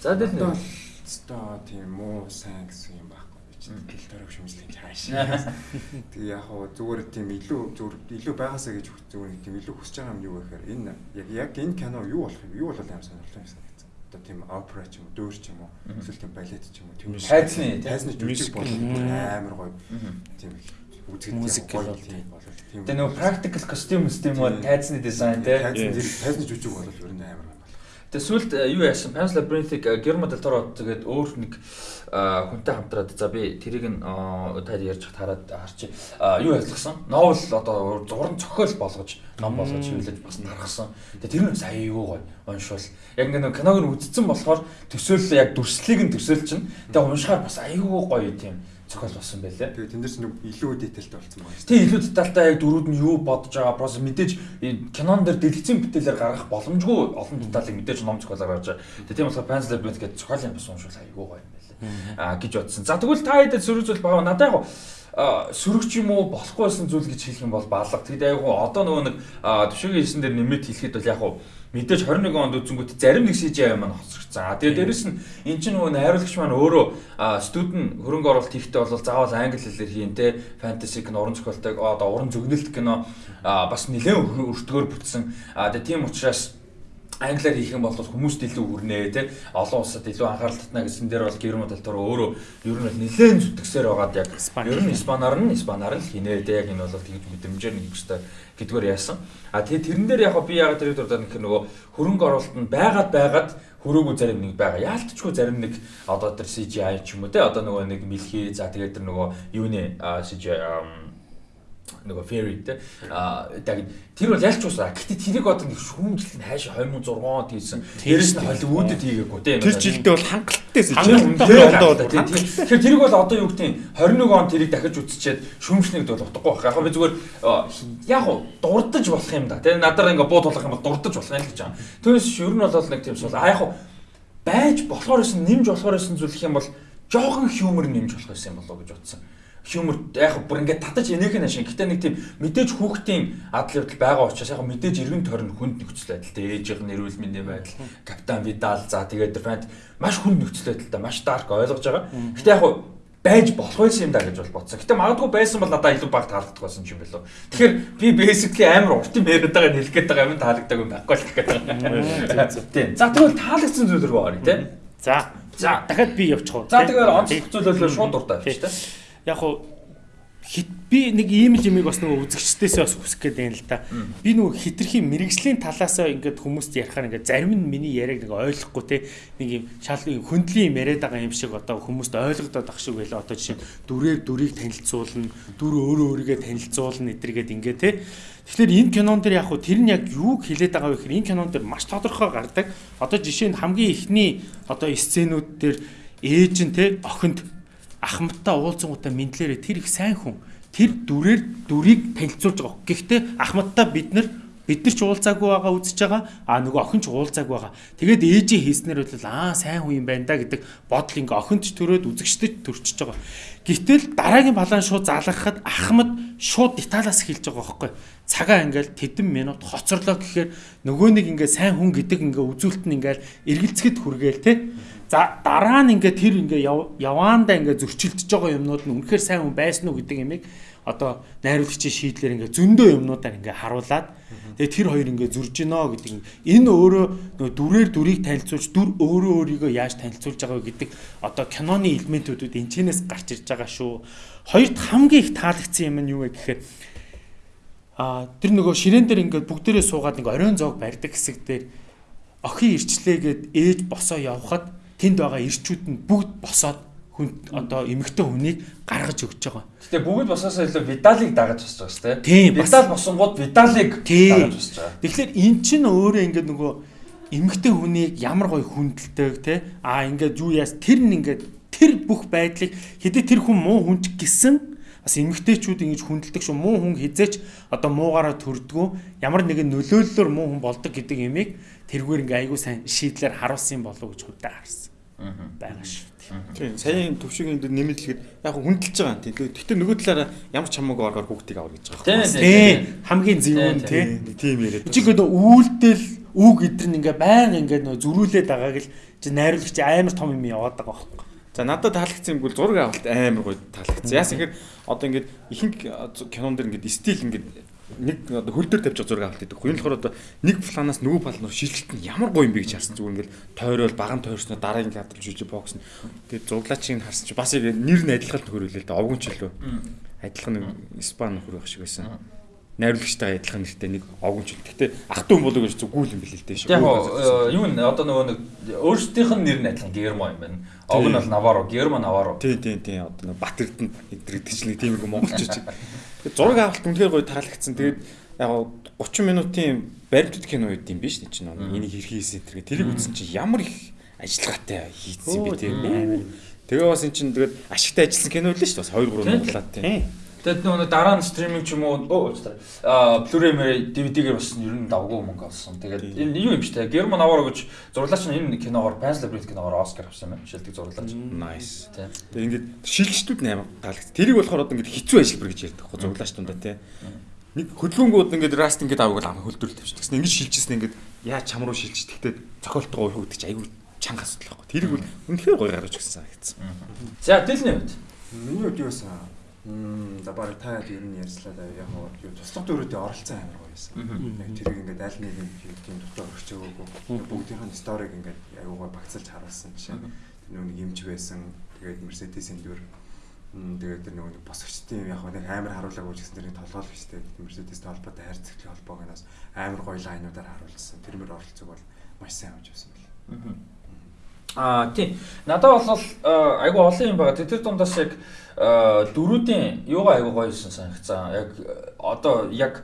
За тэгэл Одоо нэг өстой тийм муу сайн гэсэн юм байхгүй би чинь гэл төрөг шүмжлэх хаашаа. [laughs] Тэгээ яг хоо зүгээр тийм илүү зүгээр илүү байгаасаа гэж зүгээр тийм илүү хүсэж байгаа юм юу гэхээр энэ яг яг энэ кино юу болох юм юу болол аим сонирхолтой юм. Одоо тийм опера ч юм уу, дөөр ч юм уу, эсвэл тийм балет ч юм уу, тийм Тайзны, тайзны жүжиг бол амар гоё. Тийм үзэхэд Музик гоё бол тийм болол тийм. Тэгээ нөгөө practical costume system бол тайзны дизайн тий. тайзны тайзны жүжиг бол ер нь амар. Тэгээ сүлд юу яасан? Pan's Labyrinth-ыг Guillermo del Toro тэгээд өөр нэг а, хүнтэй хамтраад за би тэрийг нь а, таад ярьж хараад харчих. А, Юу ажилласан? Новел одоо зуран зохиол болгож, ном болгож хөвлөж бас тархсан. Тэгээ тэр нь бас аюу гоё уншвал. Яг ингээ нэг киног нь үзсэн болохоор төсөөлөл яг дүрслэлийг нь төсөөлж чинь. Тэгээ уншихаар бас аюу гоё тийм зохиол болсон байлээ. Тэгээ тэндээс нэг илүү детальтай болсон байна. Тэг илүү детальтай яг дөрүүд нь юу бодож байгаа процесс мэдээж кинон дээр дэлгэцэн бүтээлээр гаргах боломжгүй олон деталийг мэдээж ном зохиолоор гаргаж байгаа. Тэг тийм болохоор Pan's Labyrinth гэдэг зохиолын бас уншвал аягүй гоё юм байлаа. Аа гэж бодсон. За тэгвэл та хэдэд сөрөг зүйл байгаа. Надад яг сөрөгч юм уу болохгүй байсан зүйл гэж хэлэх юм бол баалга. Тэгэд яг одоо нөгөө нэг төвшөгийн хийсэн дээр нэмэт хэлэхэд бол яг гоо мэдээж 21 онд үзэнгүүт зарим нэг CGI маань хоцрогдсон. А тэгээ дээрэс нь эн чинь нөгөө найруулагч маань өөрөө студент хөрөнгө оруулалт хийхдээ бол заавал англи хэлээр хийн те фэнтези кино уран зохиолтой одоо уран зөгнөлт кино бас нэлээд өртгөөр бүтсэн. А тэгээ тийм учраас англиар хийх юм бол хүмүүст илүү хүрнэ те олон улсад илүү анхаарал татна гэсэн дээр бол Герман талтар өөрөө ер нь нэлээд зүтгэсээр байгаад яг ер нь испанаар нь испанаар л хийнэ те яг энэ бол тэгж мэдрэмжээр нэг өстой гэдгээр яасан. А тэгээ тэрэн дээр яг би яг тэр дурдаад нөх нөгөө хөрөнгө оруулалт нь байгаад байгаад хөрөөгөө зарим нэг байгаа. Яалтчгүй зарим нэг одоо тэр CGI ч юм уу те одоо нөгөө нэг мэлхий за тэгээ тэр нөгөө юуны CGI нөгөө fairy те а тэр бол ялч уусаа гэхдээ тэрийг одоо нэг шүүмжлэл нь хайш 2006 онд хийсэн дээрэс нь Холливуудад хийгээгүй те Тэр жилдээ бол хангалттай тийм тэгэхээр тэрийг бол одоо юу гэдэг нь 21 он тэрийг дахиж үзчихэд шүүмжлэхэд бол утгагүй байх. Яг би зүгээр яг уу дурдж болох юм да. Тэгээ надаар ингээ буу тулах юм бол дурдж болох юм л гэж байгаа. Түүнээс ер нь бол нэг тийм сул а яг уу байж болохоор байсан нэмж болохоор байсан зүйл гэх юм бол жоохон хьюмор нэмж болох байсан юм болоо гэж бодсон. Хьюмор яг бүр ингээд татаж энийх нь ашиг. Гэтэ нэг тийм мэдээж хүүхдийн адал явдал байгаа учраас яг мэдээж эргэн тойрон хүнд нөхцөл байдалтай ээжийнх нь эрүүл мэндийн байдал, капитан Видал за тэгээд фант маш хүнд нөхцөл байдалтай маш дарк ойлгож байгаа. Гэтэ яг байж болох байсан юм да гэж бол бодсон. Гэтэ магадгүй байсан бол надад илүү баг таалагдах байсан юм билүү. Тэгэхээр би basically амар урт юм яриад байгаа хэлэх гээд байгаа юм таалагдаагүй байхгүй л гэх байгаа. Тийм. За тэгвэл таалагдсан зүйл рүү оръё тийм. За. За. дахиад би явчих уу. За тэгэхээр онцлог зүйлөөлөө шууд дуртай авчих тийм. Яг хуу хит би нэг ийм л юмыг бас нөгөө үзэгчдээсээ бас хүсэх гээд байна л да. Би нөгөө хитрхийн мэрэгжлийн талаасаа ингээд хүмүүст ярихаар ингээд зарим нь миний яриаг нэг ойлгохгүй те нэг юм шал хөндлийн юм яриад байгаа юм шиг одоо хүмүүст ойлгодоод ах шиг байлаа. Одоо жишээ дүрээр дүрийг танилцуулна, дүр өөрөө өөрийгөө танилцуулна эдэргээд ингээд те. Тэгэхээр энэ кинон дээр яг хуу тэр нь яг юуг хэлээд байгаа вэ гэхээр энэ кинон дээр маш тодорхой гардаг. Одоо жишээ нь хамгийн ихний одоо сценүүд дээр ээж нь те охинд ахмадтай уулзсангуудаа мэдлээрээ тэр их сайн хүн. Тэр дүрээр дүрийг танилцуулж байгаа. Гэхдээ ахмадтай бид нар бид нар ч уулзаагүй байгаа үзэж байгаа а нөгөө охин ч уулзаагүй байгаа тэгээд ээжийн хийснээр бол аа сайн хүн юм байна да гэдэг бодол ингээ охинч төрөөд үзэгчдэд төрчихөж байгаа гэтэл дараагийн балаан шууд залгахад ахмад шууд деталаас эхэлж байгаа байхгүй цагаа ингээл тэдэн минут хоцорлоо гэхээр нөгөө нэг ингээ сайн хүн гэдэг ингээ үзүүлэлт нь ингээл эргэлцэхэд хүргээл те За дараа нь ингээ тэр ингээ яваандаа ингээ зөрчилдөж байгаа юмнууд нь үнэхээр сайн хүн байсан уу гэдэг ямиг одоо найруулагчийн шийдлэр ингээ зөндөө юмнуудаар ингээ харуулад тэгээ тэр хоёр ингээ зурж гинөө гэдэг энэ өөрөө дүрээр дүрийг танилцуулж дүр өөрөө өөрийгөө яаж танилцуулж байгаа гэдэг одоо киноны элементүүдүүд энэчнээс гарч ирж байгаа шүү. Хоёрт хамгийн их таалагдсан юм нь юу вэ гэхээр а тэр нөгөө ширээн дээр ингээ бүгдээрээ суугаад ингээ оройн зоог барьдаг хэсэг дээр охин ирчлээгээд ээж босоо явхад тэнд байгаа ирчүүд нь бүгд босоод хүн одоо эмэгтэй хүнийг гаргаж өгч байгаа. Гэтэ бүгд босоосоо илүү видалыг дагаж босч байгаа шүү дээ. Видал босонгууд видалыг дагаж босч байгаа. Тэгэхээр эн чинь өөрөө ингээд нөгөө эмэгтэй хүнийг ямар гоё хүндэлдэг те а ингээд юу яас тэр нь ингээд тэр бүх байдлыг хэдий тэр хүн муу хүнч гисэн? Бас эмэгтэйчүүд ингэж хүндэлдэг шүү. Муу хүн хизээч одоо муугаараа төрдгөө. Ямар нэгэн нөлөөллөөр муу хүн болдог гэдэг ямиг тэргээр ингээ айгуу сайн шийдлэр харуулсан болов гэж худаа харсан байгаа шүү. Тийм саяын төвшгийн дээр нэмэлтлэхэд яг хүндэлж байгаа юм тийм. Гэхдээ нөгөө талаараа ямар ч хамаагүй оргоор хүүхдийг авах гэж байгаа юм. Тийм хамгийн зөвүүн тийм яриад. Чи гэдэг үйлдэл үг эдэр нь ингээ баян ингээ нөө зөрүүлээд байгааг л чи найруулагч амар том юм яваад байгаа байхгүй. За надад таалагдсан юм бол зураг авалт амар гоё таалагдсан. Яасан гэхээр одоо ингээд ихэнх кинон дэр ингээд стил ингээд нэг одоо хөл дээр тавьж зураг авалт гэдэг. Энэ болохоор одоо нэг планаас нөгөө план руу шилжилт нь ямар гоё юм бэ гэж харсан зүгээр ингээл тойрол баган тойрсноо дараагийн кадрж үжи бокс нь тэгээд зуглаачийг харсан чи бас яг нэр нь адилхан нөхөр үлээ л да овгон ч лөө адилхан испан нөхөр байх шиг байсан найруулагчтай адилхан нэртэй нэг овгон ч. Гэхдээ ах トゥ болоо гэж зүгүүл юм билээ л дээ. Яг юу н одоо нөгөө нэг өөрсдийнх нь нэр нь адилхан Гермо юм байна. Овг нь бол Наваро, Гермо Наваро. Тий, тий, тий. Одоо Батэрдэн эдгэрдэг чинь тиймэрхүү монголчууд. [laughs] Тэгээд зураг авалт үнэхээр гоё таалагдсан. Тэгээд яг 30 минутын баримтат кино үед юм биш чинь энийг хэрхий хийсэн тэр. Тэрийг үзсэн чинь ямар их ажиллагаатай хийцсэн би тийм амар. Тэгээ бас эн чинь тэгээд ашигтай ажилласан кино л шүү дээ. Бас 2 3 монголаад тийм. Тэгэд нөгөө дараа нь стриминг ч юм уу оо аа Blu-ray DVD-гээр бас ер нь давгүй мөнгө олсон. Тэгээд энэ юу юм бэ те? Герман аваар гэж зурлаач нь энэ киногоор Pan's Labyrinth киногоор Оскар авсан юм. Шилдэг зурлаач. Nice. Тэгээд ингээд шилжтүүд нээр таалагдсан. Тэрийг болохоор одоо ингээд хэцүү ажиллабар гэж ярьдаг зурлаач тундаа те. Нэг хөдөлгөөнгүүд ингээд раст ингээд авах ам хөлдрөл тавьчихсан. Гэсэн ингээд шилжсэн ингээд яа чам руу шилжиж тэгтээ цохолтгоо уух гэдэг чи айгүй чанга асуудал байхгүй. Тэрийг бол үнэхээр гоё гаргаж өгсөн санагдсан. За дэлний үед. Миний үед юу байсан? Мм за баг та ер нь ярьслаа да яг юу туслах дөрүүдээ оролцсон амар гоё байсан. Яг тэрийг ингээд аль нэг юм тийм дотор өрч өгөөгүй. Бүгдийнх нь сториг ингээд гоё багцалж харуулсан жишээ. Тэр нэг юмч байсан. Тэгээд Mercedes-ийн дүр тэгээд тэр нэг босгочтын яг нэг амар харуулаагүй гэсэн тэрний толгойл гэжтэй Mercedes-тэй холбоотой хайр цэглэлийн холбоог нас амар гоё лайнуудаар харуулсан. Тэрмэр оролцоог бол маш сайн авч байсан бэл. Аа тийм. Надад бол айгүй олон юм байгаа. Тэр дундаас яг дөрүүдийн юугаа аягүй гоё юусэн санагцсан. Яг одоо яг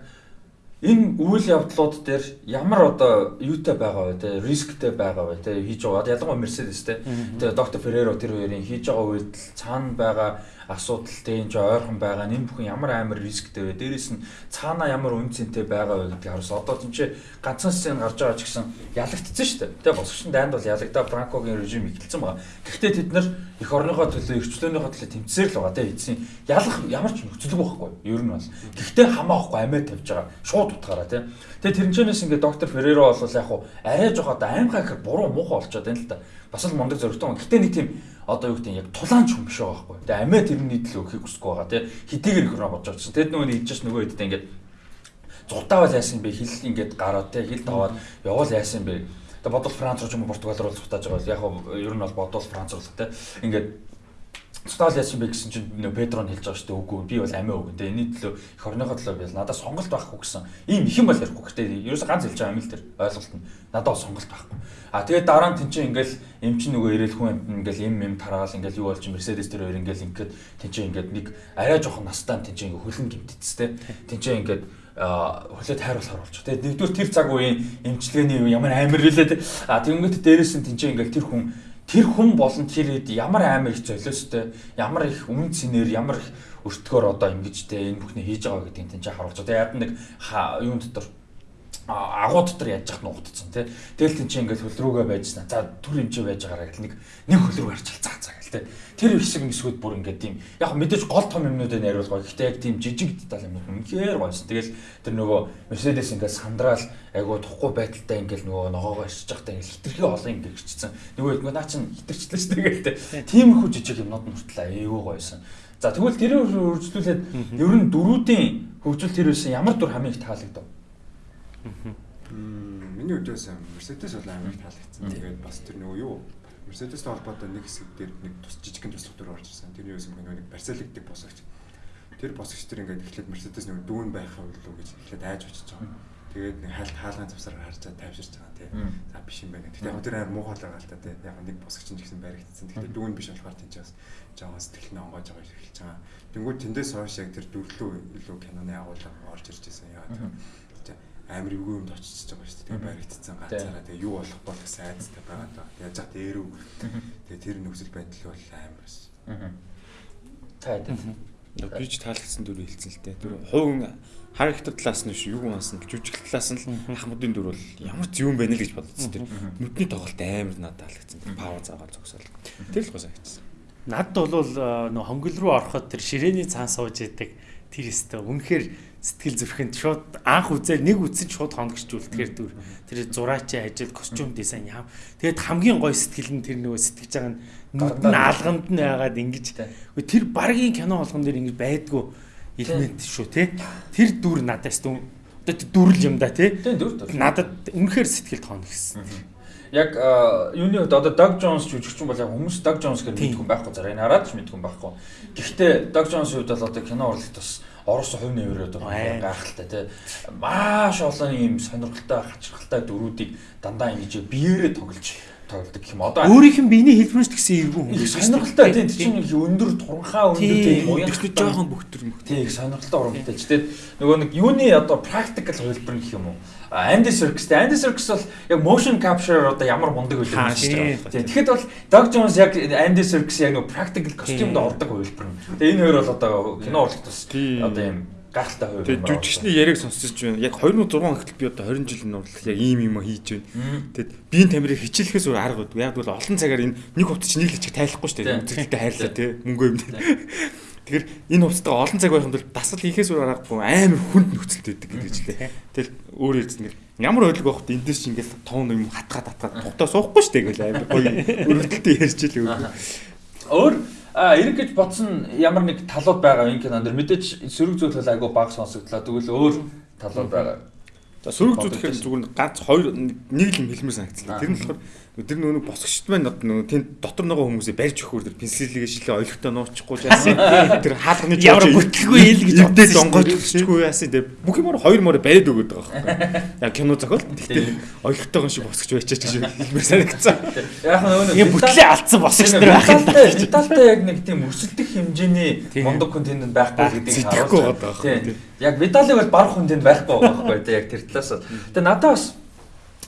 энэ үйл явдлууд дээр ямар одоо юутай байгаа вэ те рисктэй байгаа вэ те хийж байгаа. Ялангуяа Mercedes те. Тэгээ доктор Ferrero тэр хоёрын хийж байгаа үйлдэл цаана байгаа асуудалтай энэ ойрхон байгаа энэ бүхэн ямар амар рисктэй вэ? Дээрээс нь цаана ямар үн цэнтэй байгаа вэ гэдгийг харуулсан. Одоо тийм ч ганцхан сцен гарч байгаа ч гэсэн ялагдсан шүү дээ. Тэгээ босгочны дайнд бол ялагдаа Франкогийн режим ихэлсэн байгаа. Гэхдээ тэд нар эх орныхоо төлөө эрхчлөөнийхөө төлөө тэмцээр л байгаа те эцсийн ялах ямар ч нөхцөлөг байхгүй. Ер нь бол. Гэхдээ хамаахгүй амиа тавьж байгаа. Шууд утгаараа те. Тэгээ тэрнчэнээс ингээд доктор Ферреро бол яг арай жоо одоо аймгаа ихэр буруу муухай болчиход байна л да. Бас л мундаг зөрөгтэй. Гэхдээ нэг тийм одоо юу гэдэг нь яг тулаанч хүн биш байгаа байхгүй. Тэгээ амиа тэрний төлөө өгөхийг хүсэхгүй байгаа тий. Хэдийгээр их бодож очсон. Тэд нөгөө нэг хийж нөгөө хэдтэй ингээд зутаавал яасан бэ? Хил ингээд гараад тий хил таваад явал яасан бэ? Тэгээ бодвол Франц руу ч юм уу Португал руу зутааж байгаа бол яг нь ер нь бол бодвол Франц руу тий. Ингээд Стал яасан бэ гэсэн чинь нөө Педро нь хэлж байгаа шүү дээ. Үгүй би бол амиа өгөн. Тэгээ энэний төлөө их орныхоо төлөө би надад сонголт байхгүй гэсэн. Ийм их юм бол ярихгүй. Гэтэ ерөөсө ганц хэлж байгаа юм л тэр ойлголт нь. Надад сонголт байхгүй. А тэгээд дараа нь тэнцээ ингээл эм чинь нөгөө ирээл хүн ингээл эм эм тараал ингээл юу болж Мерседес тэр хоёр ингээл ингээд тэнцээ ингээд нэг арай жоохон настай тэнцээ ингээ хөлн гимтцтэй. Тэнцээ ингээд хөлөө тайруулах харуулж. Тэгээд нэгдүгээр тэр цаг үеийн эмчилгээний ямар амар хэлээ. А тэгэнгүүт дээрээс нь тэнцээ ингээл тэр хүн тэр хүн болон тэр хэд ямар амар их золиостой ямар их өмнө цэнээр ямар их өртгөөр одоо ингэж те энэ бүхний хийж байгаа гэдгийг тэнцээ харуулж. Тэгээ яад нэг юун дотор агуу дотор яаж яхад нуугдсан тий. Тэгэл тэн чинь ингээд хөл рүүгээ байжсан. За түр хэмжээ байж байгаараа гэл нэг нэг хөл рүү гарчил цаа цаа гэл тий. Тэр хэсэг мэсгүүд бүр ингээд тийм яг мэдээж гол том юмнуудыг найруулгаа. Гэхдээ яг тийм жижиг деталь юмнууд үнэхээр гоёсэн. Тэгэл тэр нөгөө Mercedes ингээд сандраал айгуу тухгүй байдалтай ингээд нөгөө ногоогоо ирчих захтай ингээд хитрхи олон ингээд ирчихсэн. Нөгөө нөгөө наа чин хитрчлээ шүү дээ гэлтэй. Тиймэрхүү жижиг юмнууд нь хүртэл айгуу гоёсэн. За тэгвэл тэрээр үржлүүлээд ер нь дөрүүдийн хөгжил тэр байсан ямар дүр хамгийн их таалагдав? Миний үдээс Mercedes бол амар таалагдсан. Тэгээд бас тэр нөгөө юу Mercedes-тэй холбоотой нэг хэсэг дээр нэг тус жижигхэн туслах дүр орж ирсэн. Тэрний юусэн нөгөө нэг барселигддаг босгогч. Тэр босгогч тэр ингээд эхлээд Mercedes нөгөө дүүн байхаа үлээ гэж эхлээд айж очиж байгаа. Тэгээд нэг хаалт хаалгын завсараар харж тайвширч байгаа тий. За биш юм байна. Гэхдээ яг тэр амар муухайлаа гаалтаа тий. Яг нэг босгогч нь гэсэн баригдсан. Гэхдээ дүүн биш болохоор тэнцээс жоохон сэтгэл нь онгоож байгаа эхэлж байгаа. Тэнгүүд тэндээс хойш яг тэр дөрвөлөө илүү киноны агуулга орж ирж байсан. Яа амар эвгүй юмд очиж байгаа шүү дээ. Тэгээ баригдсан ганцаараа тэгээ юу болох бол гэсэн айцтай байгаа даа. Яаж зах дээрүү. Тэгээ тэр нөхцөл байдал бол амар бас. Таад. Би ч таалагдсан дүр хэлсэн л дээ. Тэр хувийн характер талаас нь биш юу гэнээс нь жүжиг талаас нь л ахмадын дүр бол ямар ч юм байна л гэж бодсон. Тэр нүдний тоглолт амар надад таалагдсан. Пава заагаар зогсоол. Тэр л гоо санагдсан. Надд бол э, нөө хонгол руу ороход тэр ширээний цаан сууж идэг тэр өстө үнэхээр сэтгэл зүрхэнд шууд анх үзэл нэг үзсэн шууд хоногчжүүл тэгэхээр дүр тэр зураачийн ажил костюм дизайн яам тэгээд хамгийн гоё сэтгэл нь тэр нөгөө сэтгэж байгаа нь нүд нь алганд нь. яагаад ингэж. Тэр багийн кино болгон дээр ингэж байдгүй элемент шүү те тэр дүр надаас дүн одоо тэр дүрл юм да те надад үнэхээр сэтгэлд хоногсон Яг юуны хувьд одоо Doug Jones жүжигчин бол яг хүмүүс Doug Jones гэж мэдгүй байхгүй зараа энэ хараад ч мэдгүй байхгүй. Гэхдээ Doug Jones-ийн хувьд бол одоо кино урлагт бас Орос нэмрээд Аа. байгаа гайхалтай тий. Маш олон ийм сонирхолтой хачирхалтай дөрүүдийг дандаа ингэж биеэрээ тоглож тоглодог гэх юм. Одоо өөрийнх нь биений хэлбэрч гэсэн эвгүй хүн их сонирхолтой тий. Тэр чинь өндөр туранхаа өндөр Тийм. тий. уян Тэгтээ жоохон бөхтөр мөхтөр. Тий, их сонирхолтой урамтай ч тэгээд нөгөө нэг юуны одоо practical хувилбар гэх юм уу? Andy Serkis. Andy Serkis бол яг motion capture одоо ямар мундаг Хаа, хийж тийм. байгаа. Тий, тэгэхэд бол Doug Jones яг Andy Serkis яг нөгөө practical костюмд ордог хувилбар. Тэгээ энэ хоёр бол одоо кино бас Тийм. одоо юм гахалтай хувилбар. Тэгээд жүжигчний яриаг сонсож байна. Яг 2006 он гэтэл би одоо 20 жил нурлах яг ийм юм хийж байна. Тэгэд биеийн тамирыг хичээлэхээс өөр арга байхгүй. Яг бол олон цагаар энэ нэг хувцас чинь нэг л чиг тайлахгүй шүү дээ. Үзэгдэлтэй хайрлаа тий. Мөнгөө юм. Тэгэхээр энэ хувцастайгаа олон цаг байхын тулд дасал хийхээс өөр аргагүй амар хүнд нөхцөлтэй байдаг гэж лээ. Тэгэл өөр хэлсэн гэр ямар ойлгох байхад эндээс чи ингээл тоон юм хатгаад хатгаад тухтаа суухгүй шүү дээ гэл амар гоё [laughs] өрөвдөлтөй ярьж илээ. Өөр а эрэг гэж бодсон ямар нэг талууд байгаа энэ кинонд мэдээж сөрөг зүйл айгу баг сонсогдлоо. Тэгвэл өөр талууд байгаа. За сөрөг зүг гэхээр зүгээр ганц хоёр нэг л юм хэлмээр санагдлаа. Тэр нь болохоор тэр нөгөө босгочт маань нөгөө тэнд дотор нөгөө хүмүүсээ барьж өгөхөөр тэр пенсилгээ шилээ ойлгохтой нуучихгүй яасан. Тэр хаалганы Ямар бүтлгүй ил гэж дээ. өччихгүй яасан. Тэр бүх юмар хоёр мороо бариад өгöd байгаа байхгүй. Яг кино зохиол. Гэхдээ ойлгохтойгоо шиг босгож байчаач гэж хэлмээр санагдсан. Яг нөгөө Ингээ бүтлээ алдсан босгоч нар байх юм. Детальтай яг нэг тийм өрсөлдөх хэмжээний мундаг контент байхгүй гэдгийг Сэтгэхгүй харуулж байгаа. Яг видалыг бол баг хүндэнд байхгүй байгаа байхгүй тийм яг тэр талаас. Тэгээ надад бас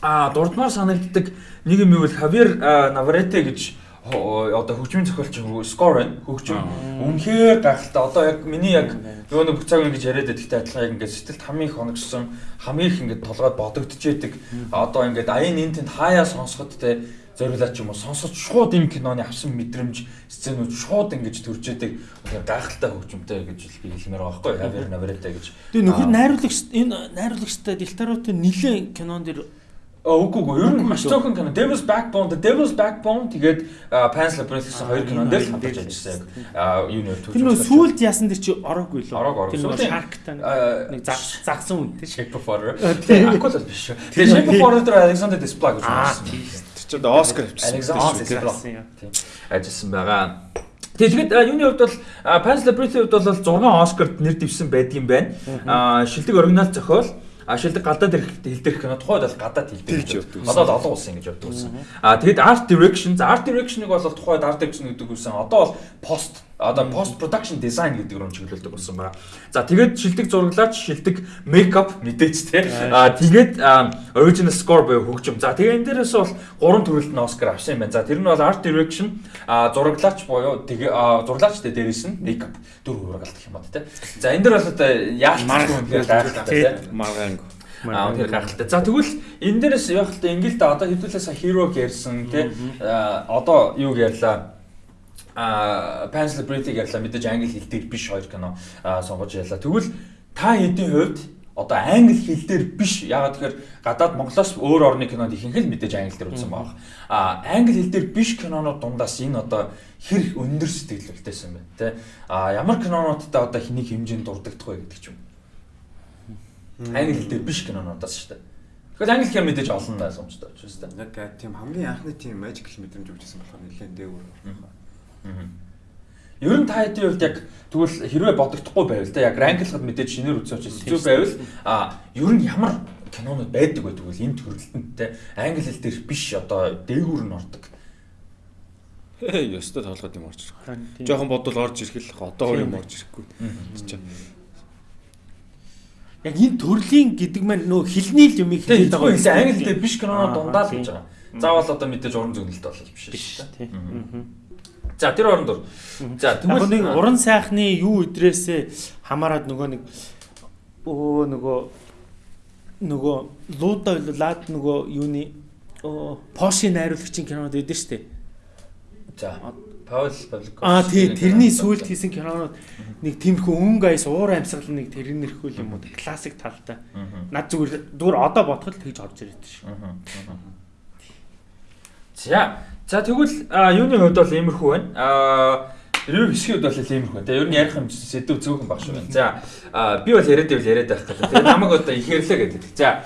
а дурдмаар санагддаг нэг юм юу вэ Хавьер Наварете гэж одоо хөгжмийн зохиолч скор байна хөгжим. Үнэхээр гайхалтай одоо яг миний яг нөгөө нэг бүх цаг ингэж яриад байдагтай адилхан яг ингээд сэтгэлд хамгийн хоногсон хамгийн их ингээд толгойд бодогдож яадаг одоо ингээд аян энэ тэнд хаяа сонсоход те зориулаад ч юм уу сонсож шууд энэ киноны авсан мэдрэмж сценүүд шууд ингэж төрж үнэхээр гайхалтай хөгжмөнтэй гэж би хэлмээр байгаа байхгүй Хавьер Наварете гэж Тэгээ нөхөр найруулагч энэ найруулагчтай Дилтарутай нилээн кинон дэр үгүй үгүй ер нь маш цөөхөн кино Devil's Backbone The Devil's Backbone тэгээд Pan's Labyrinth гэсэн хоёр кинон дээр л хамтарч ажилласан яг а, юуны төвч. тэр нөө сүулт яасан дэр чи ороогүй лөө. Ороог, ороог. Тэр нөө Сүүлийн- Shark-тай А, нэг заг- загсан үнтэй. Shape of Water. Тэгээд Aquila биш шүү. Тэгээд Shape of Water дээр Alexander Desplat гэж байсан. Тийм. Чинь одоо Оскар авчихсан. Авсан юм. ажилласан байгаа. А, юуны хувьд бол а, Pan's Labyrinth-ийн хувьд бол 6 Оскарт нэр дэвсэн байдгийн байна. А шилдэг оригинал зохиол А шилдэг гадаад ирэх хэл дээрх кино тухайд бол гадаад хэл дээр Тэр ч явдаг. Одоо л олон улсын ингэж явдаг байсан. А тэгээд art direction, art direction-ыг бол тухайд art direction гэдэг үсэн. Одоо бол post одоо post production design гэдэг рүү чиглүүлдэг болсон байна. За тэгээд шилдэг зураглаач, шилдэг makeup мэдээч те. А тэгээд original score буюу хөгжим. За тэгээд энэ дээрээс бол гурван төрөлд нь Оскар авсан юм байна. За тэр нь бол art direction, зураглаач буюу тэгээ зураглаач тэ дээрээс нь makeup дөрөв ургалт гэх юм байна те. За энэ дээр бол одоо яалт Марга гайхалтай те. Маргаанг. Аа тэр гайхалтай. За тэгвэл энэ дээрээс яг л ингээл да одоо хэдүүлээ са hero ярьсан тий одоо юу ярьлаа а Pencil Brity ярьлаа мэдээж англи хэл дээр биш хоёр кино сонгож ярьлаа. Тэгвэл та хэдийн хувьд одоо англи хэл дээр биш ягаад тэгэхээр гадаад Монголоос өөр орны кинод ихэнх л мэдээж англи дээр үзсэн баг. А англи хэл дээр биш кинонууд дундаас энэ одоо хэр өндөр сэтгэлвэлтэйсэн бэ те. А ямар кинонуудтай одоо хэнийг хэмжээнд дурддах вэ гэдэг ч юм. Англи хэл дээр биш кинонуудаас шүү дээ. Тэгэхээр англи хэл мэдээж олон найзамжтай учраас те. Яг тийм хамгийн анхны тийм magical мэдрэмж өгчсэн болохоор нэлээд дээгүүр. Ер нь та хэдийн хувьд яг тэгвэл хэрвээ бодогдохгүй байвал те яг ранглахад мэдээж шинээр үзсэн учраас хэцүү байвал а ер нь ямар кинонууд байдаг вэ тэгвэл энэ төрөлтөнд те англи хэл дээр биш одоо дээгүүр нь ордог. Ёстой тоглоод юм орж ирэх. Жохон бодвол орж ирэх л одоо юм орж ирэхгүй. Чи Яг энэ төрлийн гэдэг маань нөө хилний л юм их хэлээд байгаа юм. Англи дээр биш кинонууд дундаа л гэж байгаа. Заавал одоо мэдээж уран зөгнөлт бол биш шүү дээ. За тэр оронд ор. За тэгвэл нэг уран сайхны юу идрээсээ хамаарад нөгөө нэг өө нөгөө нөгөө луда лад нөгөө юуны Поши найруулагчийн кинонууд өгдөө штэ. За Паул Павлик. Аа тий тэрний сүүлд хийсэн кинонууд нэг тиймэрхүү өнгө аяс уур амьсгал нэг тэрнэрхүүл юм уу классик талтай. Над зүгээр зүгээр одоо бодоход тэгж орж ирээд шүү. За За тэгвэл юуны хувьд бол иймэрхүү байна. Аа ревю хэсгийн хувьд бол иймэрхүү. Тэгээ ер нь ярих юм сэдв зөөхөн баг шүү байна. За би бол яриад байвал яриад байх гэдэг. Тэгээ намайг одоо ихэрлээ гэдэг. За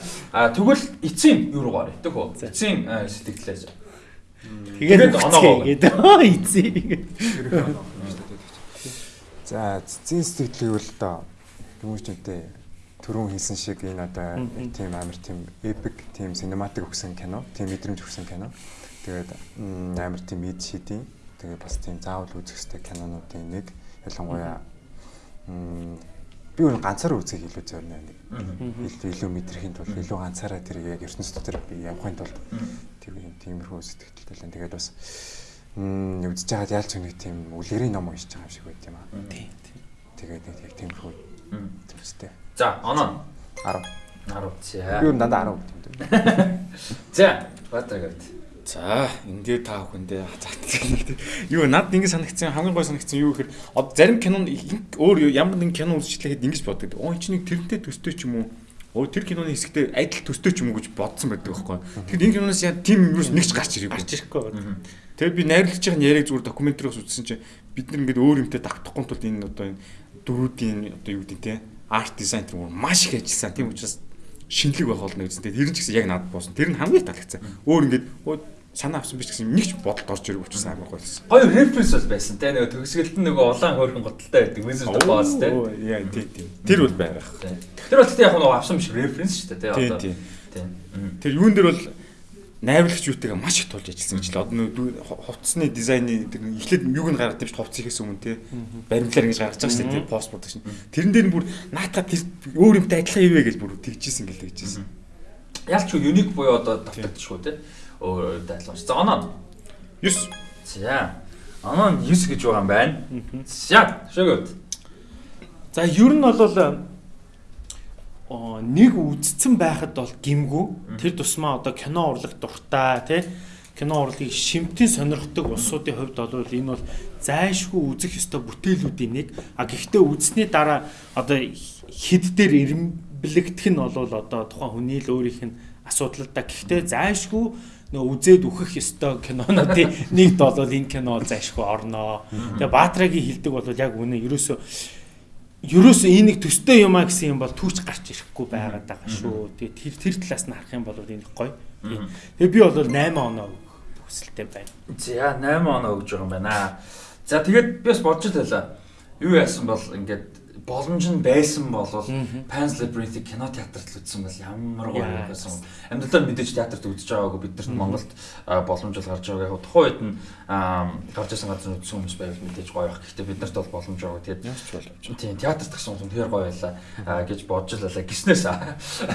тэгвэл эцсийн юу руу гарыг төх үү? Эцсийн сэтгэлээс. Тэгээд оноогоо гэдэг. Эцсийн. За эцсийн сэтгэлийг бол одоо хүмүүстэнтэй түрүүн хэлсэн шиг энэ одоо тийм амар тийм эпик тийм синематик өгсөн кино, тийм мэдрэмж өгсөн кино. Тэгээд амар тийм эд шидийн тэгээд бас тийм заавал үзэх ёстой кинонуудын нэг ялангуяа би өөр ганцаараа үзэх илүү зорино нэг илүү илүү мэдрэхийн тулд илүү ганцаараа тэр яг ертөнцийн дотор би явахын тулд тийм тиймэрхүү сэтгэлтэй л тэгээд бас үзэж байгаад яалч нэг тийм үлгэрийн ном уншиж байгаа юм шиг байт юм аа. Тийм. Тэгээд нэг яг тиймэрхүү төвстэй. За, оноо 10 10 за. Би өөр дандаа 10 гэдэг юм. [laughs] За, баатарагт. За энэ та бүхэндээ юу над ингэ санагдсан хамгийн гой санагдсан юу гэхээр зарим кинонд өөр ямар нэгэн кино үзчихлэхэд ингэж боддог. Оо чинь нэг тэрнтэй төстэй ч юм уу? Оо тэр киноны хэсэгтээ адил төстэй ч юм уу гэж бодсон байдаг байхгүй. Тэгэхээр энэ киноноос яа тийм юм нэг ч гарч ирээгүй. Гарч ирэхгүй байна. Тэгээд би найруулагч байгаа яриаг зүгээр докюментариос үзсэн чинь бид нар ингээд өөр юмтай давтахгүй тул энэ одоо энэ дөрүүдийн одоо юу гэдэг те арт дизайн тэр маш их ажилласан. Тийм учраас шинэлэг байх болно гэсэн. Тэр нь ч гэсэн яг надад буусан. Тэр нь хамгийн таалагдсан. Өөр ингээд санаа авсан биш гэсэн нэг ч бодолд орж ирэх учраас амар байсан. Гоё референс бас байсан те нөгөө төгсгөлд нь нөгөө улаан хөргөн готалтай байдаг Wizard of Oz те. Яа тий тий. Тэр бол байгаах. Тэр бол тэгтээ яг нөгөө авсан биш референс шүү дээ те одоо. Тий. Тэр юун дээр бол найруулагч юутайгаа маш их тулж ажилласан гэж л одоо хувцсны дизайны тэр эхлээд юуг нь гаргадаг биш хувцс ихээс өмнө тий баримтлаар ингэж гаргаж байгаа шүү дээ пост продакшн тэрэн дээр бүр наатаа тэр өөр юмтай адилхан ивэ гэж бүр тэгжсэн гэл тэгжсэн ялч юник буюу одоо давтагдчихгүй тий өөр дайлууч за оноо. 9 за оноо 9 гэж байгаа юм байна. За шөгөөд за ер нь бол нэг үдцэн байхад бол гимгүү. Тэр тусмаа одоо кино урлаг дуртай тий кино урлагийг шимтэн сонирхдаг улсуудын хувьд бол энэ бол зайшгүй үзэх ёстой бүтээлүүдийн нэг. А гэхдээ үзсний дараа одоо хэд дээр ирэмблэгдэх нь бол одоо тухайн хүний л өөрийнх нь асуудал да. Гэхдээ зайшгүй нөө үзээд үхэх ёстой кинонуудын [laughs] нэгд бол энэ кино зайшгүй орноо тэгээ Баатрагийн хилдэг бол яг үнэ ерөөсөө ерөөсөө энэ нэг төстэй юм а гэсэн юм бол түүч гарч ирэхгүй байгаад байгаа шүү. Тэгээ тэр тэр талаас нь харах юм бол энэ гоё. Тэгээ би бол 8 оноо хүсэлтэй байна. За 8 оноо өгж байгаа юм байна. За тэгээд би бас бодож байлаа. Юу яасан бол ингээд боломж нь байсан бол Pan's Labyrinth кино театрт л үзсэн бол ямар гоё байсан. Амьдралаар мэдээж театрт үзэж байгаагүй бидэрт Монголд боломж бол гарч байгаа. Яг тухайн үед нь гарч ирсэн газар үзсэн хүмүүс байвал мэдээж гоё байх. Гэхдээ биднэрт бол боломж байгаа. Тэгээд. Тийм театрт гэсэн юм тэр гоё байлаа гэж бодож лалаа. Гиснээс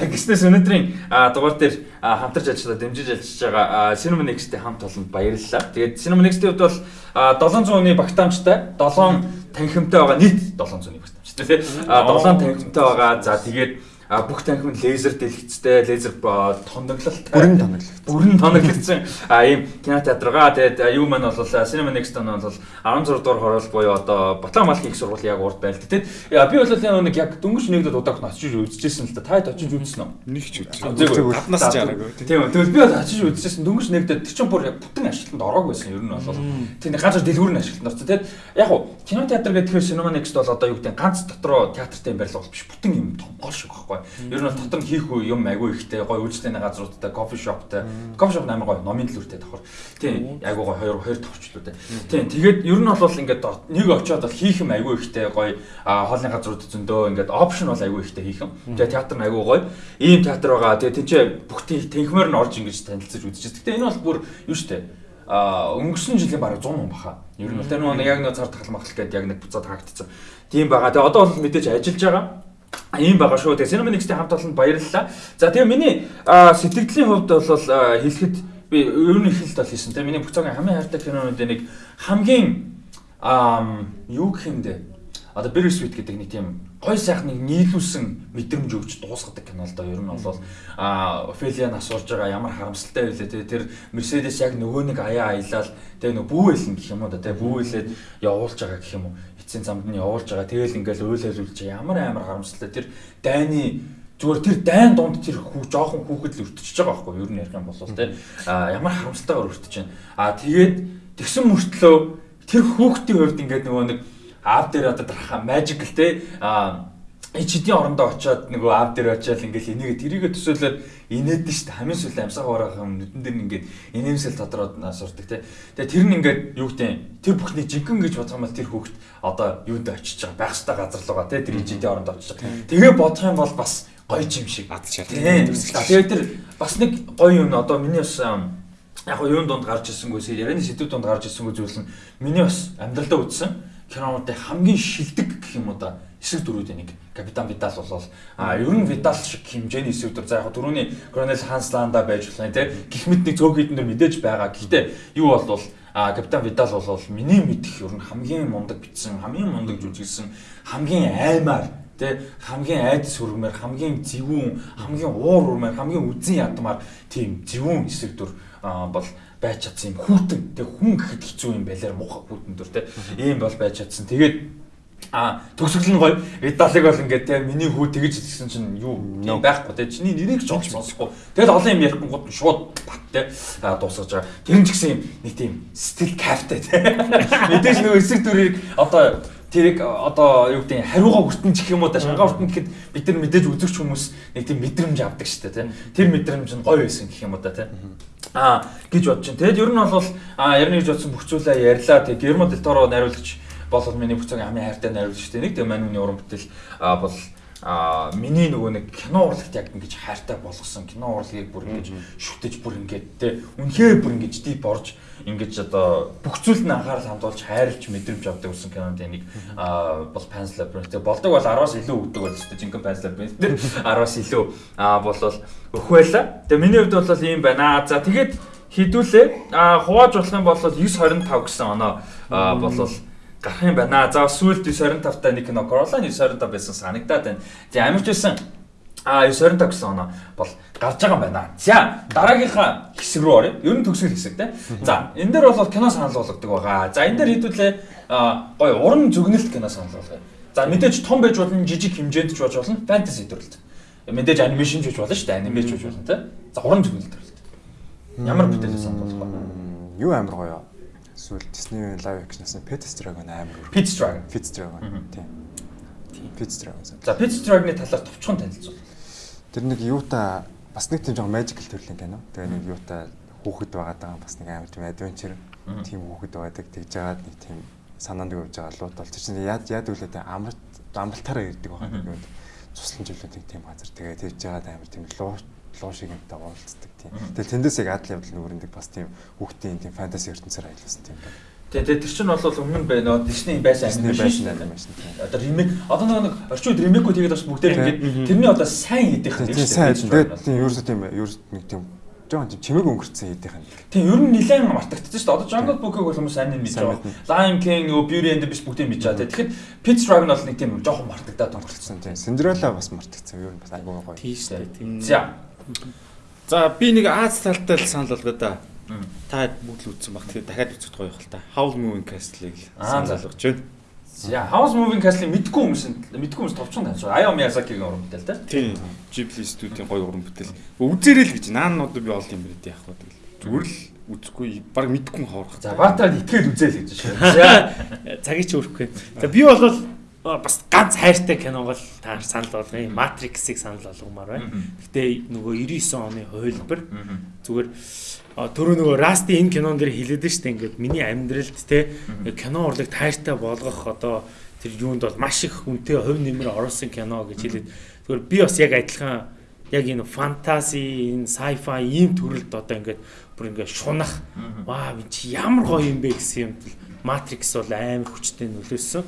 гиснээс өнөөдрийн дугаар дээр хамтарч ажиллаад дэмжиж ажиллаж байгаа Cinema Next-тэй хамт олонд баярлалаа. Тэгээд Cinema Next-ийн хувьд бол 700 оны багтаамжтай 7 танхимтай байгаа нийт 700 оны багтаамжтай тий. А 7 танхимтай байгаа. За тэгээд а бүх танхим нь лазер дэлгэцтэй, лазер тоноглолтой. Бүрэн тоноглолт. Бүрэн тоноглогдсон а ийм кинотеатргаа тэгээд юу маань бол Cinema Next он бол 16 дугаар хороол буюу одоо Батламал хийх сургууль яг урд байл. Тэгээд би бол нэг яг дөнгөж нэгдэд удаа очиж үзчихсэн л да. Та очиж үзсэн үү? Нэг ч үзсэн. Гаднаас ч хараагүй. Тийм. Тэгвэл би бол очиж үзчихсэн дөнгөж нэгдэд тэр чинь бүр яг бүтэн ашиглалтанд ороогүй байсан ер нь бол. Тийм ганц дэлгүүр нь ашиглалтанд орсон. Тэгээд яг уу кинотеатр гэдэг Cinema Next бол одоо юу гэдэг ганц дотроо театртай юм барилга биш бүтэн юм том гол шиг байхгүй. Ер нь бол дотор нь хийх юм айгүй ихтэй гоё үйлчлэний газруудтай кофе шоптай. Кофе шоп амар гоё номын төлөвтэй давхар. Тийм айгүй гоё хоёр хоёр товчлуутай. Тийм тэгээд ер нь бол ингээд нэг очиод бол хийх юм айгүй ихтэй гоё хоолны газрууд зөндөө ингээд опшн бол айгүй ихтэй хийх юм. Тэгээд театр нь айгүй гоё. Ийм театр байгаа. Тэгээд тэнцээ бүх тэнхмээр нь орж ингэж танилцаж үзчихсэн. Гэтэ энэ бол бүр юу штэ а өнгөрсөн жилийн бараг 100 хүн баха. Ер нь бол тэр нэг яг нэг цар тахал махал гэдэг яг нэг буцаад хаагдсан. Тийм байгаа. Тэгээ одоо бол мэдээж ажиллаж байгаа. Ийм байгаа шүү. Тэгээ Cinemanix-тэй хамт олонд баярлалаа. За тэгээ миний сэтгэлийн хувьд бол хэлэхэд би нь ихэлт бол хийсэн. Тэгээ миний бүх цагийн хамгийн хайртай кинонуудын нэг хамгийн юу гэх юм бэ? Одоо Bittersweet гэдэг нэг тийм гой сайхныг нийлүүлсэн мэдрэмж өгч дуусгадаг кино л да. Ер нь бол а Офелиан асуурж байгаа ямар харамсалтай байлээ те тэр Мерседес яг нөгөө нэг аяа аялал тэгээ нөгөө бүүэлэн гэх юм уу те бүүэлээд явуулж байгаа гэх юм уу эцсийн замд нь явуулж байгаа. Тэгэл ингээл уйлалуулж ямар амар харамсалтай тэр дайны зүгээр тэр дайн донд тэр хүү жоохон хүүхэд л өртөж байгаа байхгүй юу? Ер нь ярих юм бол те а ямар харамсалтайгаар өртөж байна. А тэгээд тэгсэн мөртлөө тэр хүүхдийн хувьд ингээд нөгөө нэг аав дээр одоо дараха magical те а эчдийн орондоо очиод нөгөө аав дээр очиад ингээл энийг тэрийгэ төсөөлөд инээдэн шүү дээ хамгийн сүүл амьсгаа гаргах юм нүдэн дээр ингээд инээмсэл тодроод сурдаг те. Тэгээ тэр нь ингээд юу гэдэг тэр бүхний жинхэнэ гэж бодох юм бол тэр хүүхд одоо юунд очиж байгаа? Байх хэвээр газар л байгаа те тэр эчдийн орондоо очиж байгаа. Тэгээ бодох юм бол бас гоё юм шиг. Ад шат. Тэгээ тэр бас нэг гоё юм одоо миний бас яг юу донд гарч ирсэнгүй ярианы сэдвүүд донд гарч ирсэнгүй зүйл нь миний бас амьдралдаа үзсэн кинонуудын хамгийн шилдэг гэх юм уу да? Эсрэг дөрүүдийн нэг капитан Видал болол. А ер нь Видал шиг хэмжээний эсрэг дүр за яг түрүүний Гронел Хансланда байж болно те гих мэд нэг цөөх хідэн дөр мэдээж байгаа. Гэхдээ юу болвол а капитан Видал болол миний мэдих ер нь хамгийн мундаг битсэн, хамгийн мундаг жүжигсэн, хамгийн аймаар тэ хамгийн айдас хүрмээр хамгийн зөвүүн хамгийн уур урмаар хамгийн үзэн ядмаар тийм зөвүүн эсрэг дүр бол байж чадсан юм. Хүүтэн. Тэг хүн гэхэд хэцүү юм байлаар муухай хүүтэн дөр те ийм бол байж чадсан. Тэгээд а төгсгөл нь гоё. Видалыг бол ингээд те миний хүү тэгэж хэлсэн чинь юу юм байхгүй те чиний нэрийг ч олж сонсохгүй тэгэл олон юм ярихгүй гот шууд бат те дуусгаж байгаа. Тэр нь ч гэсэн нэг тийм стил кафте те [laughs] мэдээж нөгөө эсрэг дүрийг одоо тэрийг одоо юу гэдэг хариугаа хүртэн чих юм уу да шангаа хүртэн гэхэд бид нар мэдээж үзэгч хүмүүс нэг тийм мэдрэмж авдаг шүү дээ тий Тэр мэдрэмж нь гоё байсан гэх юм уу да тий Аа гэж бодож байна. Тэгэд ер нь бол аа ярина гэж бодсон бүх зүйлээ ярьлаа. Тэг Гермо Дель Торо найруулагч бол миний бүх цагийн хамгийн хайртай найруулагч те нэг тэг манууны уран бүтээл бол а миний нөгөө нэг кино урлагт яг ингэж хайртай болгосон кино урлагийг бүр ингэж шүтэж бүр ингэж те үнхээр бүр ингэж дип орж ингэж одоо бүх зүйлд нь анхаарал хандуулж хайрлж мэдрэмж авдаг болсон киноны нэг бол Pan's Labyrinth болдог бол 10-аас илүү өгдөг бол тест жинхэнэ Pan's Labyrinth те 10-аас [laughs] илүү а бол өх байла. Тэгээ миний хувьд бол ийм байна. За тэгээд хідүүлээ. А хувааж болох юм бол 925 гэсэн оноо болвол гарах юм байна. За сүүлд 925 та нэг кино Corolla 925 байсан санагдаад байна. За ямар ч байсан а 925 гэсэн оноо бол гарч байгаа юм байна. За дараагийнхаа хэсэг рүү оръё. Ер нь төгсгөл хэсэг те. За энэ дээр бол кино санал болгодог байгаа. За энэ дээр хэдүүлээ гой уран зөгнөлт кино санал болгоё. За мэдээж том байж болно, жижиг хэмжээнд ч байж болно, фэнтези төрөлт. Мэдээж анимашн ч байж болно шүү дээ, анимач ч болно те. За уран зөгнөлт төрөлт. Ямар бүтээлээ санал болгох вэ? Юу амар гоё эсвэл Disney live action-аас Pets Dragon амар. Pets Dragon. Pets Dragon. Тийм. Pets Dragon. За Pets Dragon-ы талаар товчхон танилцуул. Тэр нэг юута бас нэг тийм жоохон magical төрлийн кино. Тэгээ нэг юута хүүхэд байгаад байгаа бас нэг амар тийм adventure тийм хүүхэд байдаг. Тэгж жагаад нэг тийм санаанд өгж байгаа лууд бол чинь яад яад үлээд амралт амралтаараа ирдэг байна. Цуслан жилүүд тийм газар. Тэгээ тэгж жагаад амар тийм луу луу шиг юмтай уулздаг тийм. Тэгээ тэндээс яг адал явдал нүрэндэг бас тийм хүүхдийн тийм фэнтези ертөнцөөр аялуулсан тийм байна. Тэгээ тэр чинь бол өмнө нь байна. Disney байсан анимашн анимашн. Одоо ремейк одоо нэг орчин үед ремейкүүд хийгээд бас бүгдээр ингээд тэрний одоо сайн хийдэх юм. Тийм сайн. Тэгээд тийм ерөөсөө тийм ерөөс нэг тийм жоон тийм чимээг өнгөрцөн хэдийнх нь. Тийм ер нь нэлээд мартагдчихсан шүү дээ. Одоо Jungle Book-ыг бол хүмүүс мэдж Сайн байгаа. Lion King, нөгөө Beauty and the Beast бүгдийг мэдж байгаа. Тэгэхэд Pete's Dragon бол нэг тийм жоохон мартагдаад өнгөрцөн. тийм. Cinderella бас мартагдсан. Ер нь бас айгүй гоё. Тийм шүү дээ. За. За би нэг Аз талтай л санал болгоо да. Та бүгд л үзсэн баг. Тэгэхээр дахиад үзэхэд гоё хэл та. Howl Moving Castle-ыг болгож байна. За, House Moving Castle-ийг мэдгүй хүмүүс мэдгүй хүмүүс товчхон таньж байгаа. Аяо Miyazaki-гийн уран бүтээл тийм. Тийм. Ghibli студийн гоё уран бүтээл. Үзээрэй л гэж нааннууд би олд юм бэ яах вэ тэгэл. Зүгээр л үзэхгүй баг мэдгүй хоорох. За, Баатарад итгээд үзээл гэж шүү. [laughs] За. цагийг ч өрөхгүй. За би бол бас ганц хайртай кино бол та санал болгоё. Matrix-ыг санал болгомоор байна. Гэтэ нөгөө 99 оны хувилбар зүгээр түрүү нөгөө Расти энэ кинон дээр хэлээд нь штэ ингээд миний амьдралд те кино урлаг таартай болгох одоо тэр юунд бол маш их үнэтэй хувь нэмэр оруулсан кино гэж хэлээд зүгээр би бас яг адилхан яг энэ фантази энэ sci-fi ийм төрөлд одоо ингээд бүр ингээд шунах ваа би чи ямар гоё юм бэ гэсэн юм Matrix бол амар хүчтэй нөлөөсөн.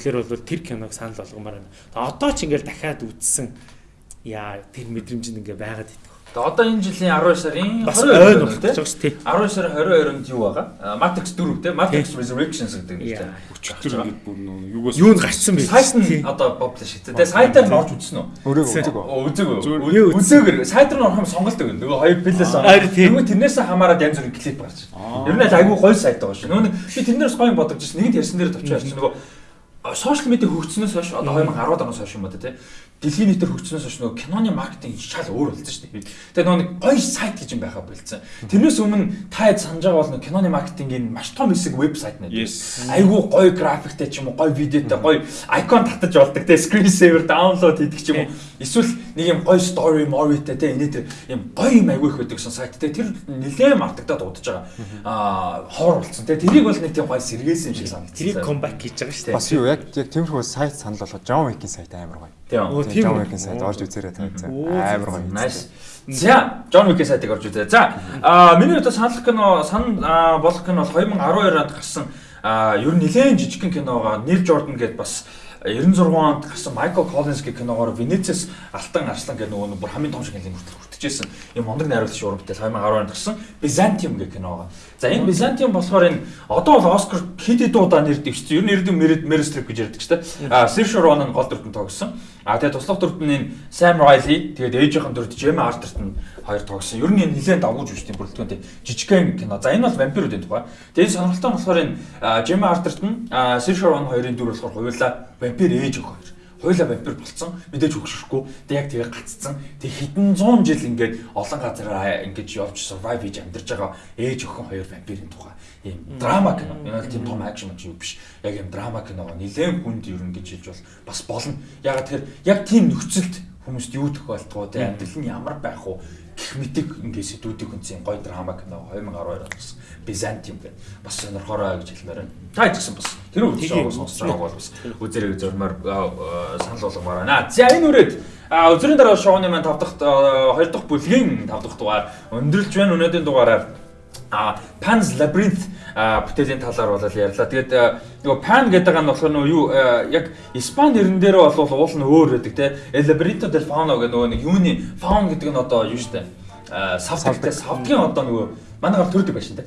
Тэгэхээр бол тэр киног санал болгомоор байна. Одоо ч ингээд дахиад үзсэн яа тэр мэдрэмж нь ингээд байгаад идэх. Тэгээ одоо энэ жилийн 12 сарын Бас 22 ойн байна болох тийм. гэж байна шүү дээ. 12 сарын 22-нд юу байгаа? Matrix 4 тийм. Matrix Resurrections гэдэг нэг тийм. Өчтөр ингээд бүр нөө юугаас Юунд гарцсан бэ? Сайт нь одоо publish хийдэг. Тэгээ сайтаар орж үзсэн үү? Өөрөө Зэ. үзэг. Үзег Юу үү? үзсэн? Үзээгээр сайтар нь орох юм сонголт өгнө. Нөгөө хоёр плээс Аа. Нөгөө тэрнээс хамаараад янз бүрийн клип гарч байна. Ер нь л айгүй гоё сайт байгаа шүү. Нөгөө би тэрнээс гоё юм бодож байсан. Нэгд ярьсан дээр товчоо ярьсан. Нөгөө сошиал медиа хөгжснөөс хойш одоо 2010 оноос хойш юм ба тэ дэлхийн нийтээр хөгжснөөс хойш нөгөө киноны маркетинг шал өөр болсон шүү дээ. Тэгээ нөгөө нэг гоё сайт гэж юм байхаа болцсон. Тэрнээс өмнө та хэд санаж байгаа бол нөгөө киноны маркетингийн маш том хэсэг вебсайт нэ. Айгүй гоё графиктэй ч юм уу, гоё видеотой, гоё icon татаж болдог те screen saver download хийдэг ч юм уу. Эсвэл нэг юм гоё story movie-тэй те энэ юм гоё юм айгүй их байдаг гэсэн сайт те тэр нэлээд мартагдаад удаж байгаа. Аа хоор болсон те тэрийг бол нэг тийм гоё сэргээсэн юм шиг санагдсан. Тэрийг comeback хийж байгаа шүү дээ. Бас юу яг яг тиймэрхүү сайт санал болгоод John Wick-ийн сайт амар гоё. Тийм. Оо, Тийм John? Wick-ийн сайт орж үзээрэй. Оо, Амар гоё. Nice. За, John Wick-ийн сайтыг орж үзээ. За, аа миний одоо санал кино, санал болох кино бол 2012 онд гарсан аа ер нь нэлээд жижигхэн киногоо Нил Jordan гэдээ бас 96 онд гарсан Michael Collins гэх киногоор Венецээс алтан арслан гэх нөгөө нэг бүр хамгийн том шиг хэлэн хүртэл хүртэжсэн юм мондөг найруулагч уран бүтээл 2010 онд гарсан Byzantium гэх киногоо. За энэ Byzantium болохоор энэ одоо бол Оскар хэд хэд удаа нэр дэвшсэн. Ер нь ердөө Meryl Streep гэж ярьдаг ч тийм. А Saoirse Ronan гол дүртэн тогсон. А тэгээ туслах дүртэн энэ Sam Riley тэгээд ээжийнхэн дүрт Gemma Arterton хоёр тогсон. Ер нь энэ нэлээд давгууж үүсдэг бүрэлдэхүүнтэй жижигхэн кино. За энэ бол вампируудын тухай. Тэгээд сонирхолтой нь болохоор энэ Gemma Arterton, а, Saoirse Ronan хоёрын дүр болохоор хоёулаа вампир ээж өх Хоёулаа вампир болсон. Мэдээж өгшөхгүй. Тэг яг тэгээ гаццсан. Тэг хэдэн зуун жил ингээд олон газараа ингэж явж survive хийж амьдарч байгаа ээж өхөн хоёр вампирын тухай ийм драма кино. Энэ бол тийм том акшн мөн юу биш. Яг ийм драма кино нэлээд хүнд ер нь гэж хэлж бол бас болно. Яг тэр яг тийм нөхцөлд хүмүүст юу тохиолдох вэ? Амьдрал нь ямар байх вэ? Гэх мэтиг ингээд сэдвүүдийг хүнсэн гоё драма кино 2012 онд бас Byzantium гэх бас сонирхороо гэж хэлмээр байна. Та ч гэсэн бас тэр ажиллагааг сонсож байгааг бол бас үзэрэг зөрмөр санал болгомоор байна. За энэ үрээд а, өдрийн дараа шоуны маань 5 дахь а, 2 дахь бүлгийн 5 дахь дугаар өндөрлж байна. Өнөөдрийн дугаараар а Pan's Labyrinth бүтээлийн талаар бол ярьлаа. Тэгээд нөгөө Pan гэдэг нь болохоор нөгөө юу яг Испани нэрэн дээр бол уул нь өөр байдаг те. El Laberinto del Fauno гэх нөгөө нэг юуны Faun гэдэг нь одоо юу штэ. Савдагтай савдгийн одоо нөгөө манайгаар төрдөг байшин те.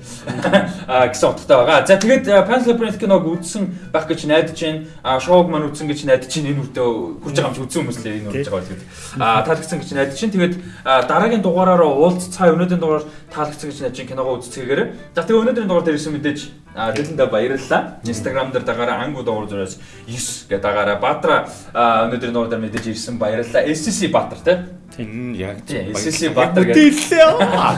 [laughs] Гэсэн утгатай байгаа. За тэгээд Pan's Labyrinth киног үзсэн байх гэж найдаж байна. А шоуг маань үзсэн гэж найдаж байна. Энэ үрдээ хүрж байгаа юм чи үзсэн хүмүүс л энэ үрж байгаа гэдэг. А таалагдсан гэж найдаж байна. Тэгээд дараагийн дугаараар уулзцаа өнөөдрийн дугаар таалагдсан гэж найдаж. Киногоо үзцгээгээр. За тэгээд өнөөдрийн дугаар дээр ирсэн мэдээж а, дэлгэндээ баярлалаа. Instagram дээр дагаараа ангу дугаар зураас 9 гэдэг дагаараа Баатара а, өнөөдрийн дугаар дээр мэдээж ирсэн баярлалаа. SCC Баатар те. Энэ яг Тийм SCC Баатар гэдэг Дэлээ.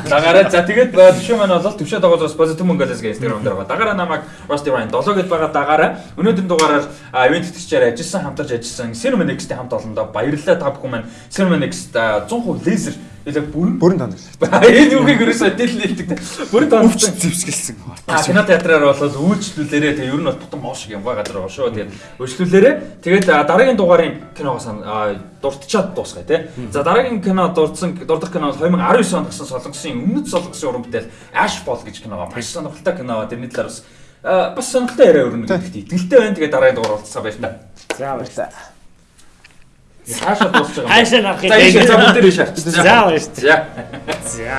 Дагараа за тэгээд төвшөө маань бол төвшөө дагуулаас позитив мөнгөлөөс гэх Instagram дээр байгаа. Дагараа намайг Rusty Ryan 7 гэдээ байгаа дагараа. Өнөөдрийн дугаараар ивент тэтгэгчээр ажилласан хамтарч ажилласан Cinema Next-ийн хамт олондоо баярлалаа та бүхэн маань Cinema Next 100% лазер илүү бүрэн Бүрэн тоног. [laughs] энэ юугийг ерөөсөө дэлэлдэг те. Бүрэн өвч тооцсон. зэвсгэлсэн. А кино театраар бол үйлчлүүлээрээ тэгээ ер нь бол бутан моо шиг юм байгаа шүү. Тэгээд үйлчлүүлээрээ тэгээд дараагийн дугаарын киногоо сан а, дуртчаад дуусгая тий. За дараагийн кино дурдсан дурдах кино бол 2019 онд гарсан Солонгосын өмнөд Солонгосын уран бүтээл Ashfall гэж кино. Маш сонирхолтой кино. Тэрний талаар бас бас сонирхолтой яриа өрнө гэдэгт итгэлтэй байна. Тэгээд дараагийн дугаар уулзсаа баярлалаа. За баярлалаа. Хаашаа дуусч байгаа юм бэ? Хаашаа нарах юм За бэ? энэ замууд дээр шаарч. За баяр. За. За.